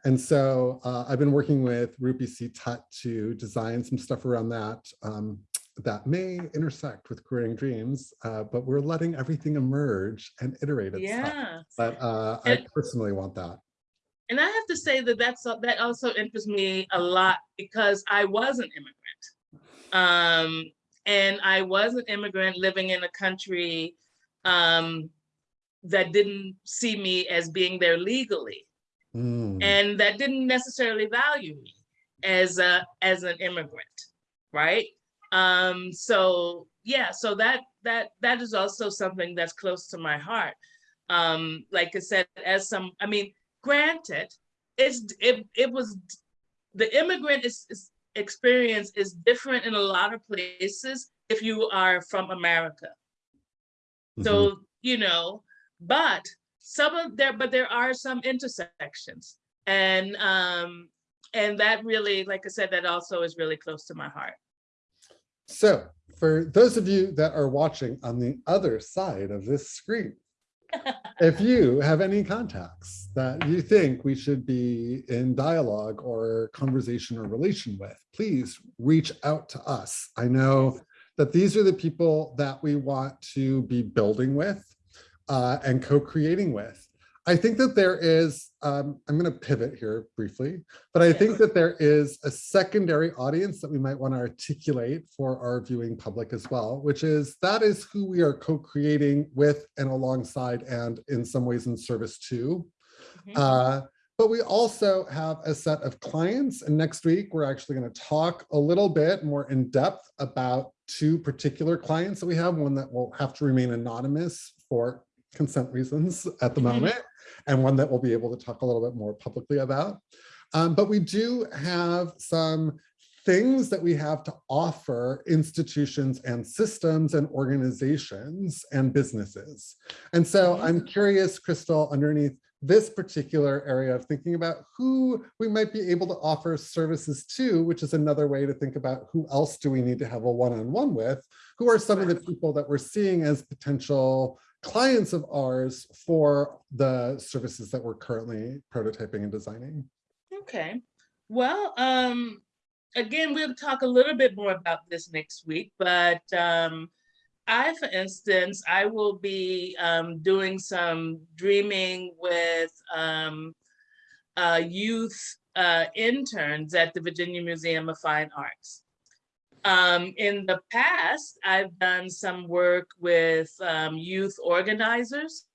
And so uh, I've been working with Rupi C. Tut to design some stuff around that um, that may intersect with creating dreams, uh, but we're letting everything emerge and iterate itself. Yeah. But uh, I personally want that. And I have to say that that's, that also interests me a lot because I was an immigrant. Um, and I was an immigrant living in a country um, that didn't see me as being there legally Mm. and that didn't necessarily value me as a as an immigrant, right? Um, so yeah, so that that that is also something that's close to my heart. Um, like I said, as some, I mean, granted, it's it it was the immigrant is, is experience is different in a lot of places if you are from America. Mhm. So, you know, but some of there, but there are some intersections. And um, and that really, like I said, that also is really close to my heart. So for those of you that are watching on the other side of this screen, if you have any contacts that you think we should be in dialogue or conversation or relation with, please reach out to us. I know that these are the people that we want to be building with uh, and co-creating with. I think that there is, um, I'm going to pivot here briefly, but I think that there is a secondary audience that we might want to articulate for our viewing public as well, which is that is who we are co-creating with and alongside and in some ways in service to. Mhm. Uh, but we also have a set of clients and next week we're actually going to talk a little bit more in depth about two particular clients that we have, one that will have to remain anonymous for consent reasons at the Mhm. moment, and one that we'll be able to talk a little bit more publicly about. Um, but we do have some things that we have to offer institutions and systems and organizations and businesses. And so Mhm. I'm curious, Crystal, underneath this particular area of thinking about who we might be able to offer services to, which is another way to think about who else do we need to have a one-on-one with, who are some of the people that we're seeing as potential clients of ours for the services that we're currently prototyping and designing. Okay. Well, um, again, we'll talk a little bit more about this next week, but um, I, for instance, I will be um, doing some dreaming with um, uh, youth uh, interns at the Virginia Museum of Fine Arts. Um, in the past, I've done some work with um, youth organizers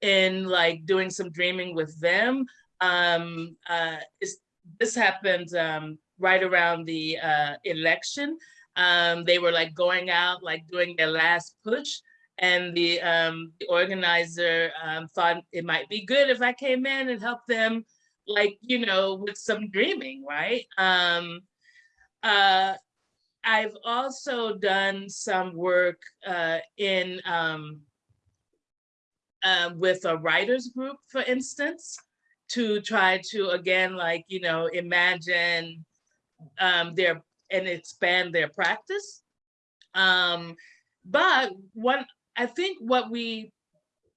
in like doing some dreaming with them. Um, uh, this happened um, right around the uh, election. Um, they were like going out, like doing their last push. And the, um, the organizer thought it might be good if I came in and helped them, like, you know, with some dreaming, right? Uh, I've also done some work uh, in um, uh, with a writers group, for instance, to try to again, like you know, imagine um, their and expand their practice. Um, but what I think what we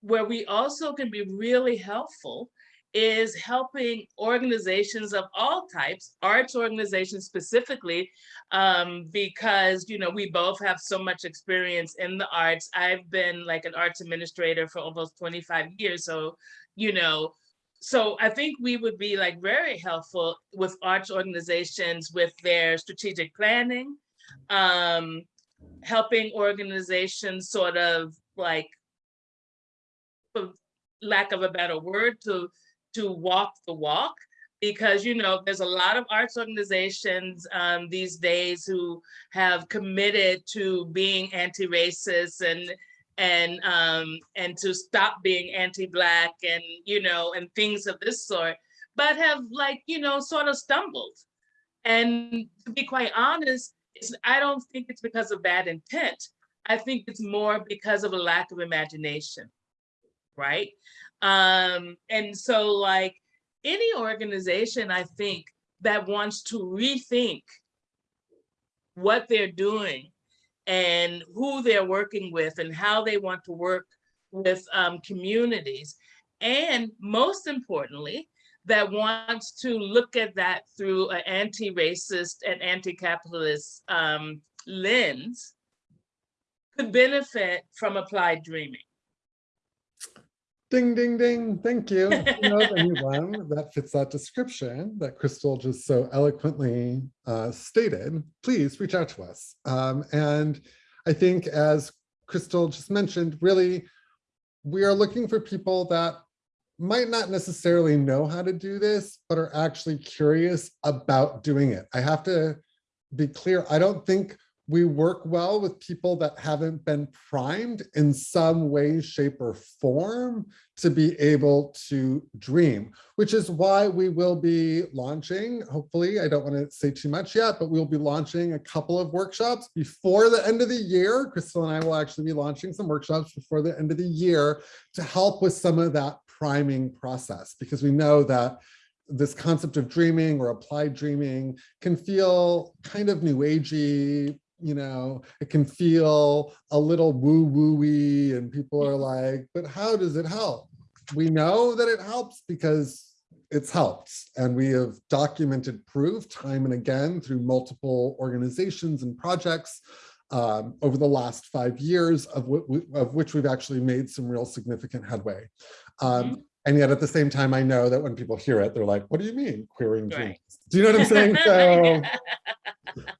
where we also can be really helpful is helping organizations of all types, arts organizations specifically, um, because you know we both have so much experience in the arts. I've been like an arts administrator for almost 25 years, so you know, so I think we would be like very helpful with arts organizations with their strategic planning, um, helping organizations sort of like, for lack of a better word, to to walk the walk because you know there's a lot of arts organizations um, these days who have committed to being anti-racist and and um, and to stop being anti-black and you know and things of this sort, but have like you know sort of stumbled. And to be quite honest, I don't think it's because of bad intent. I think it's more because of a lack of imagination, right? Um, and so like any organization, I think that wants to rethink what they're doing and who they're working with and how they want to work with um, communities. And most importantly, that wants to look at that through an anti-racist and anti-capitalist um, lens could benefit from applied dreaming. Ding, ding, ding. Thank you. If you know of anyone that fits that description that Crystal just so eloquently uh, stated, please reach out to us. Um, and I think as Crystal just mentioned, really, we are looking for people that might not necessarily know how to do this, but are actually curious about doing it. I have to be clear, I don't think we work well with people that haven't been primed in some way, shape, or form to be able to dream, which is why we will be launching, hopefully, I don't want to say too much yet, but we'll be launching a couple of workshops before the end of the year. Crystal and I will actually be launching some workshops before the end of the year to help with some of that priming process, because we know that this concept of dreaming or applied dreaming can feel kind of new agey, you know, it can feel a little woo woo-y and people are like, but how does it help? We know that it helps because it's helped and we have documented proof time and again through multiple organizations and projects um, over the last five years of, of which we've actually made some real significant headway. Um, Mhm. And yet at the same time, I know that when people hear it, they're like, what do you mean queering dreams? Right. Do you know what I'm saying? So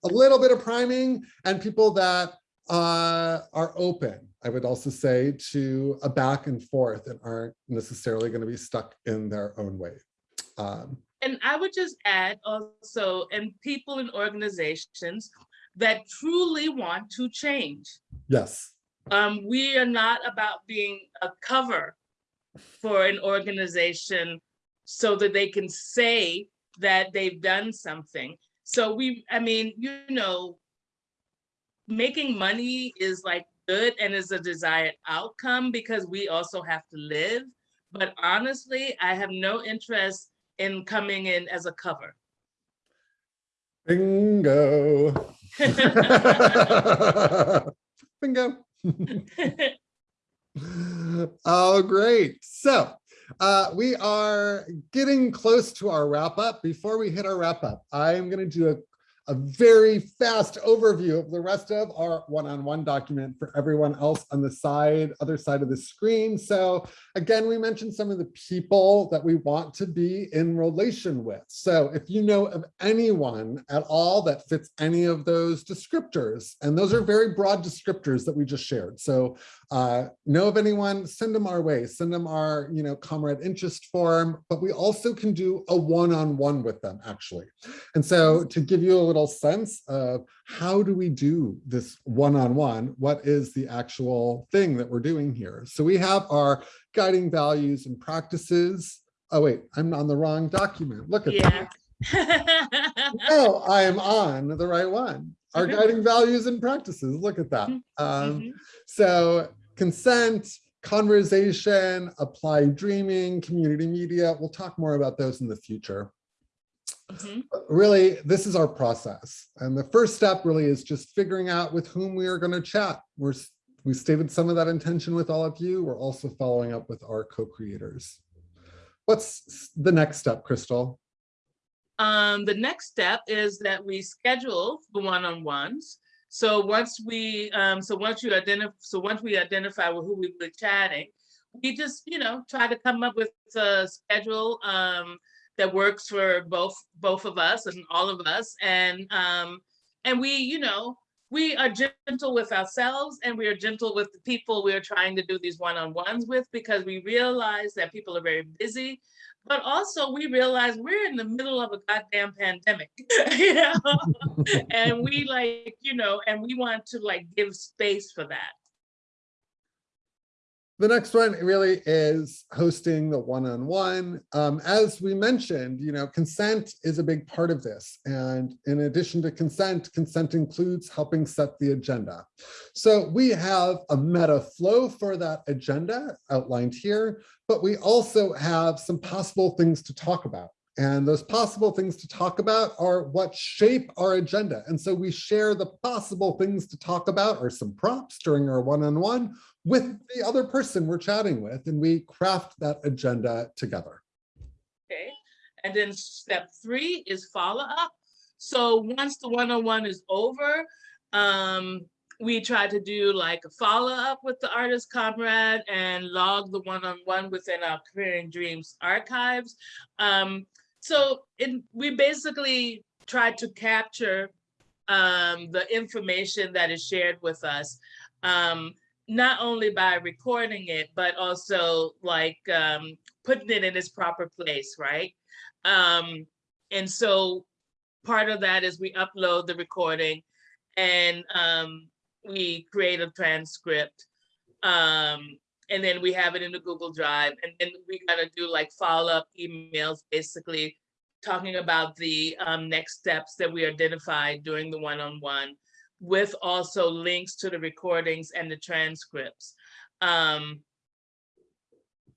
a little bit of priming and people that uh, are open, I would also say, to a back and forth and aren't necessarily going to be stuck in their own way. Um, And I would just add also, and people and organizations that truly want to change. yes, Um, we are not about being a cover for an organization so that they can say that they've done something. So we, I mean, you know, making money is like good and is a desired outcome because we also have to live. But honestly, I have no interest in coming in as a cover. bingo. Bingo. Oh, great. So uh, we are getting close to our wrap up. Before we hit our wrap up, I'm going to do a, a very fast overview of the rest of our one-on-one document for everyone else on the side, other side of the screen. So again, we mentioned some of the people that we want to be in relation with. So if you know of anyone at all that fits any of those descriptors, and those are very broad descriptors that we just shared. So uh, know of anyone, send them our way, send them our, you know, comrade interest form, but we also can do a one-on-one with them actually. And so to give you a little sense of how do we do this one-on-one, what is the actual thing that we're doing here? So we have our guiding values and practices. Oh wait, I'm on the wrong document. Look at that. Yeah. Oh, I am on the right one. Our Mhm. guiding values and practices. Look at that. Mhm. Um, Mhm. so consent, conversation, applied dreaming, community media. We'll talk more about those in the future. Mhm. Really, this is our process. And the first step really is just figuring out with whom we are going to chat. We're, we stated some of that intention with all of you. We're also following up with our co-creators. What's the next step, Crystal? Um, the next step is that we schedule the one-on-ones. So once we, um, so once you identify, so once we identify with who we were chatting, we just, you know, try to come up with a schedule, um, that works for both, both of us and all of us. And, um, and we, you know, we are gentle with ourselves and we are gentle with the people we are trying to do these one-on-ones with because we realize that people are very busy but also we realize we're in the middle of a goddamn pandemic, you know, and we like, you know, and we want to like give space for that. The next one really is hosting the one-on-one. Um, as we mentioned, you know, consent is a big part of this. And in addition to consent, consent includes helping set the agenda. So we have a meta flow for that agenda outlined here, but we also have some possible things to talk about. And those possible things to talk about are what shape our agenda. And so we share the possible things to talk about or some props during our one-on-one with the other person we're chatting with, and we craft that agenda together. Okay. And then step three is follow up. So once the one-on-one is over, um, we try to do like a follow up with the artist comrade and log the one-on-one within our Queering Dreams archives. Um, so it, we basically try to capture um, the information that is shared with us, um, not only by recording it, but also like um, putting it in its proper place, right? Um, and so part of that is we upload the recording and um, we create a transcript. Um, and then we have it in the Google Drive. And then we gotta do like follow-up emails, basically talking about the um, next steps that we identified during the one-on-one with also links to the recordings and the transcripts. Um,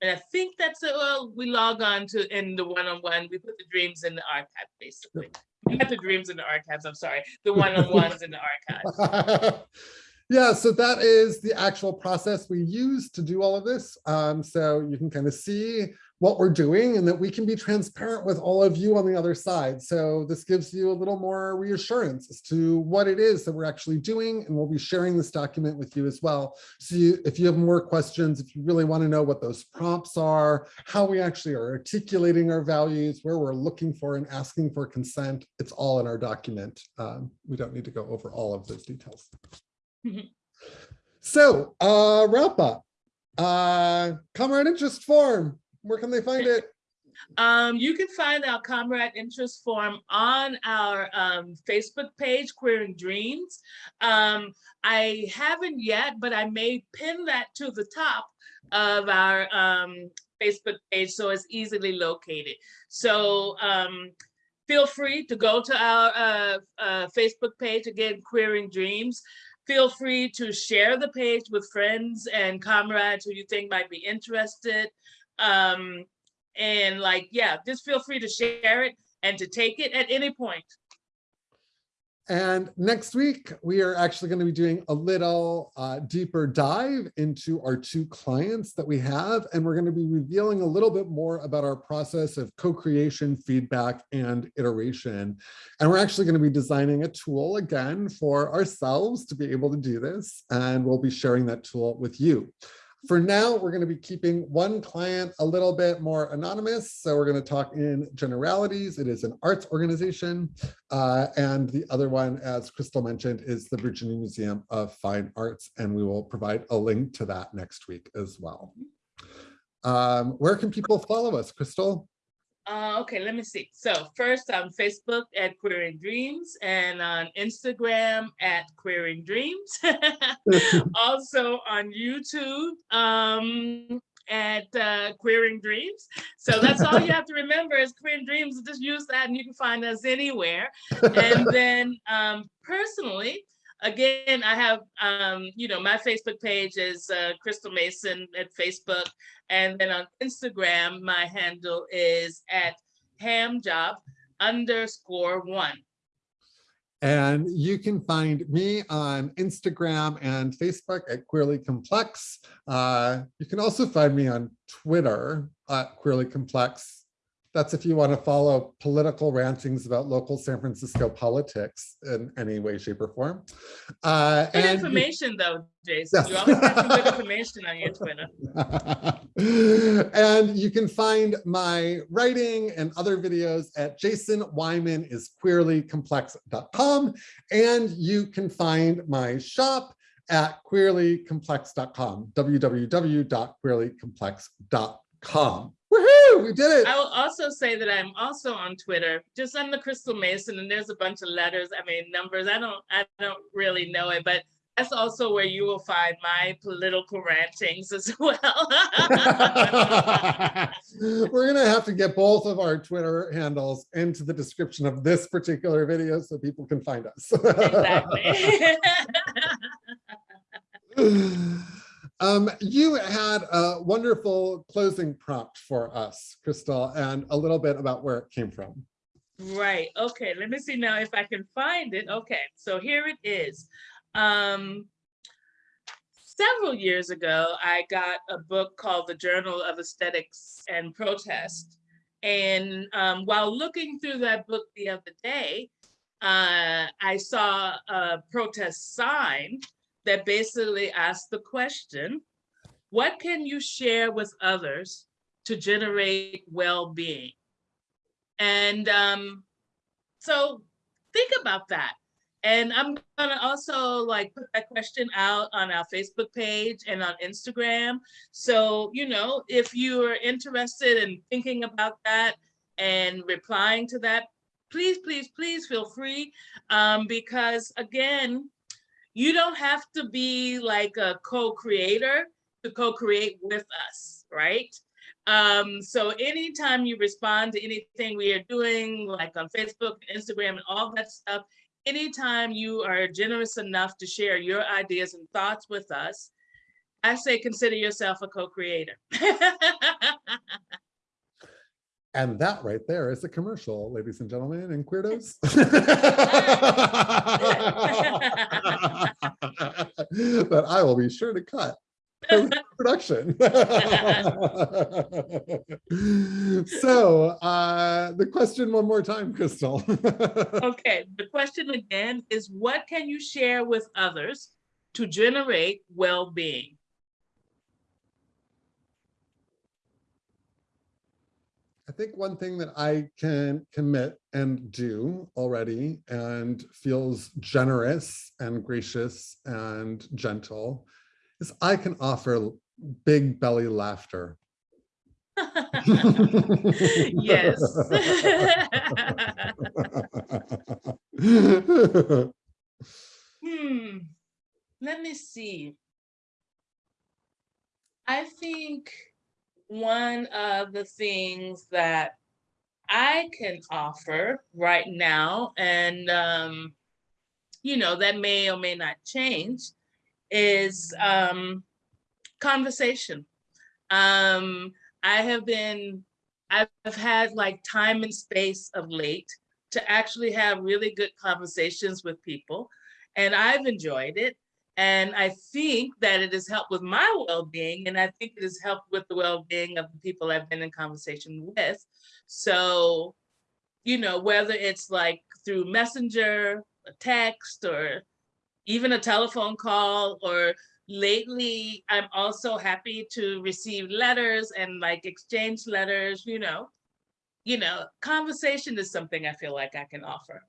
and I think that's it. Well, we log on to in the one-on-one, we put the dreams in the archive, basically. Not the dreams in the archives, I'm sorry, the one-on-ones in the archive. yeah, so that is the actual process we use to do all of this. Um, so you can kind of see what we're doing and that we can be transparent with all of you on the other side. So this gives you a little more reassurance as to what it is that we're actually doing. And we'll be sharing this document with you as well. So you, if you have more questions, if you really want to know what those prompts are, how we actually are articulating our values, where we're looking for and asking for consent, it's all in our document. Um, we don't need to go over all of those details. So uh, wrap up. Uh, comrade interest form. Where can they find it? Um, you can find our Comrade Interest Form on our um, Facebook page, Queering Dreams. Um, I haven't yet, but I may pin that to the top of our um, Facebook page so it's easily located. So um, feel free to go to our uh, uh, Facebook page, again, Queering Dreams. Feel free to share the page with friends and comrades who you think might be interested. Um, and like, yeah, just feel free to share it and to take it at any point. And next week, we are actually going to be doing a little uh, deeper dive into our two clients that we have. And we're going to be revealing a little bit more about our process of co-creation, feedback, and iteration. And we're actually going to be designing a tool again for ourselves to be able to do this. And we'll be sharing that tool with you. For now, we're going to be keeping one client a little bit more anonymous. So we're going to talk in generalities. It is an arts organization. Uh, and the other one, as Crystal mentioned, is the Virginia Museum of Fine Arts. And we will provide a link to that next week as well. Um, where can people follow us, Crystal? Uh, okay, let me see. So first on Facebook at Queering Dreams and on Instagram at Queering Dreams. also on YouTube um, at uh, Queering Dreams. So that's all you have to remember is Queering Dreams. Just use that and you can find us anywhere. And then um, personally, again, I have, um, you know, my Facebook page is uh, Crystal Mason at Facebook. And then on Instagram, my handle is at hamjob underscore one. And you can find me on Instagram and Facebook at Queerly Complex. Uh, you can also find me on Twitter at Queerly Complex that's if you want to follow political rantings about local San Francisco politics in any way, shape, or form. Uh, good and information, though, Jason. Yes. You always have some good information on your Twitter. and you can find my writing and other videos at jasonwymanisqueerlycomplex.com. And you can find my shop at queerlycomplex.com, www.queerlycomplex.com. Woohoo! We did it. I will also say that I'm also on Twitter, just under Crystal Mason, and there's a bunch of letters. I mean, numbers. I don't, I don't really know it, but that's also where you will find my political rantings as well. We're gonna have to get both of our Twitter handles into the description of this particular video so people can find us. exactly. Um, you had a wonderful closing prompt for us, Crystal, and a little bit about where it came from. Right. Okay. Let me see now if I can find it. Okay. So here it is. Um, several years ago, I got a book called The Journal of Aesthetics and Protest. And um, while looking through that book the other day, uh, I saw a protest sign that basically asked the question, what can you share with others to generate well-being? And um, so think about that. And I'm gonna also like put that question out on our Facebook page and on Instagram. So, you know, if you are interested in thinking about that and replying to that, please, please, please feel free. Um, because again, you don't have to be like a co-creator to co-create with us, right? Um, so anytime you respond to anything we are doing, like on Facebook, and Instagram, and all that stuff, anytime you are generous enough to share your ideas and thoughts with us, I say consider yourself a co-creator. And that right there is a commercial, ladies and gentlemen, and queerdos. That I will be sure to cut. Production. So uh, the question one more time, Crystal. okay, the question again is what can you share with others to generate well-being? I think one thing that I can commit and do already and feels generous and gracious and gentle is I can offer big belly laughter. yes. hmm. Let me see. I think one of the things that I can offer right now, and um, you know, that may or may not change, is um, conversation. Um, I have been, I've had like time and space of late to actually have really good conversations with people, and I've enjoyed it. And I think that it has helped with my well-being, and I think it has helped with the well-being of the people I've been in conversation with. So, you know, whether it's like through messenger, a text, or even a telephone call, or lately, I'm also happy to receive letters and like exchange letters, you know, you know, conversation is something I feel like I can offer.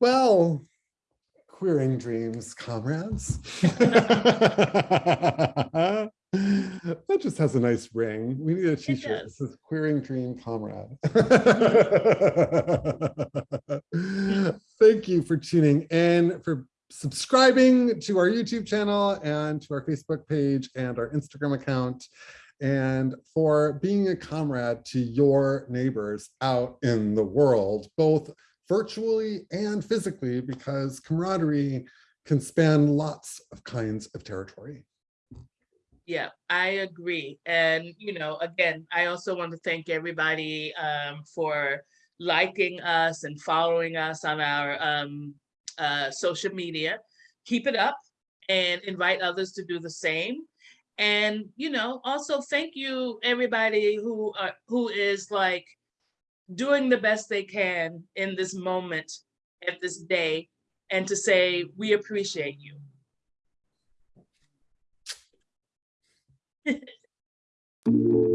Well, queering dreams, comrades. that just has a nice ring. We need a t-shirt does. says queering dream comrade. Mm-hmm. Thank you for tuning in, for subscribing to our YouTube channel and to our Facebook page and our Instagram account and for being a comrade to your neighbors out in the world, both virtually and physically, because camaraderie can span lots of kinds of territory. Yeah, I agree. And, you know, again, I also want to thank everybody um, for liking us and following us on our um, uh, social media. Keep it up and invite others to do the same. And, you know, also thank you, everybody who are, who is like doing the best they can in this moment at this day and to say, we appreciate you.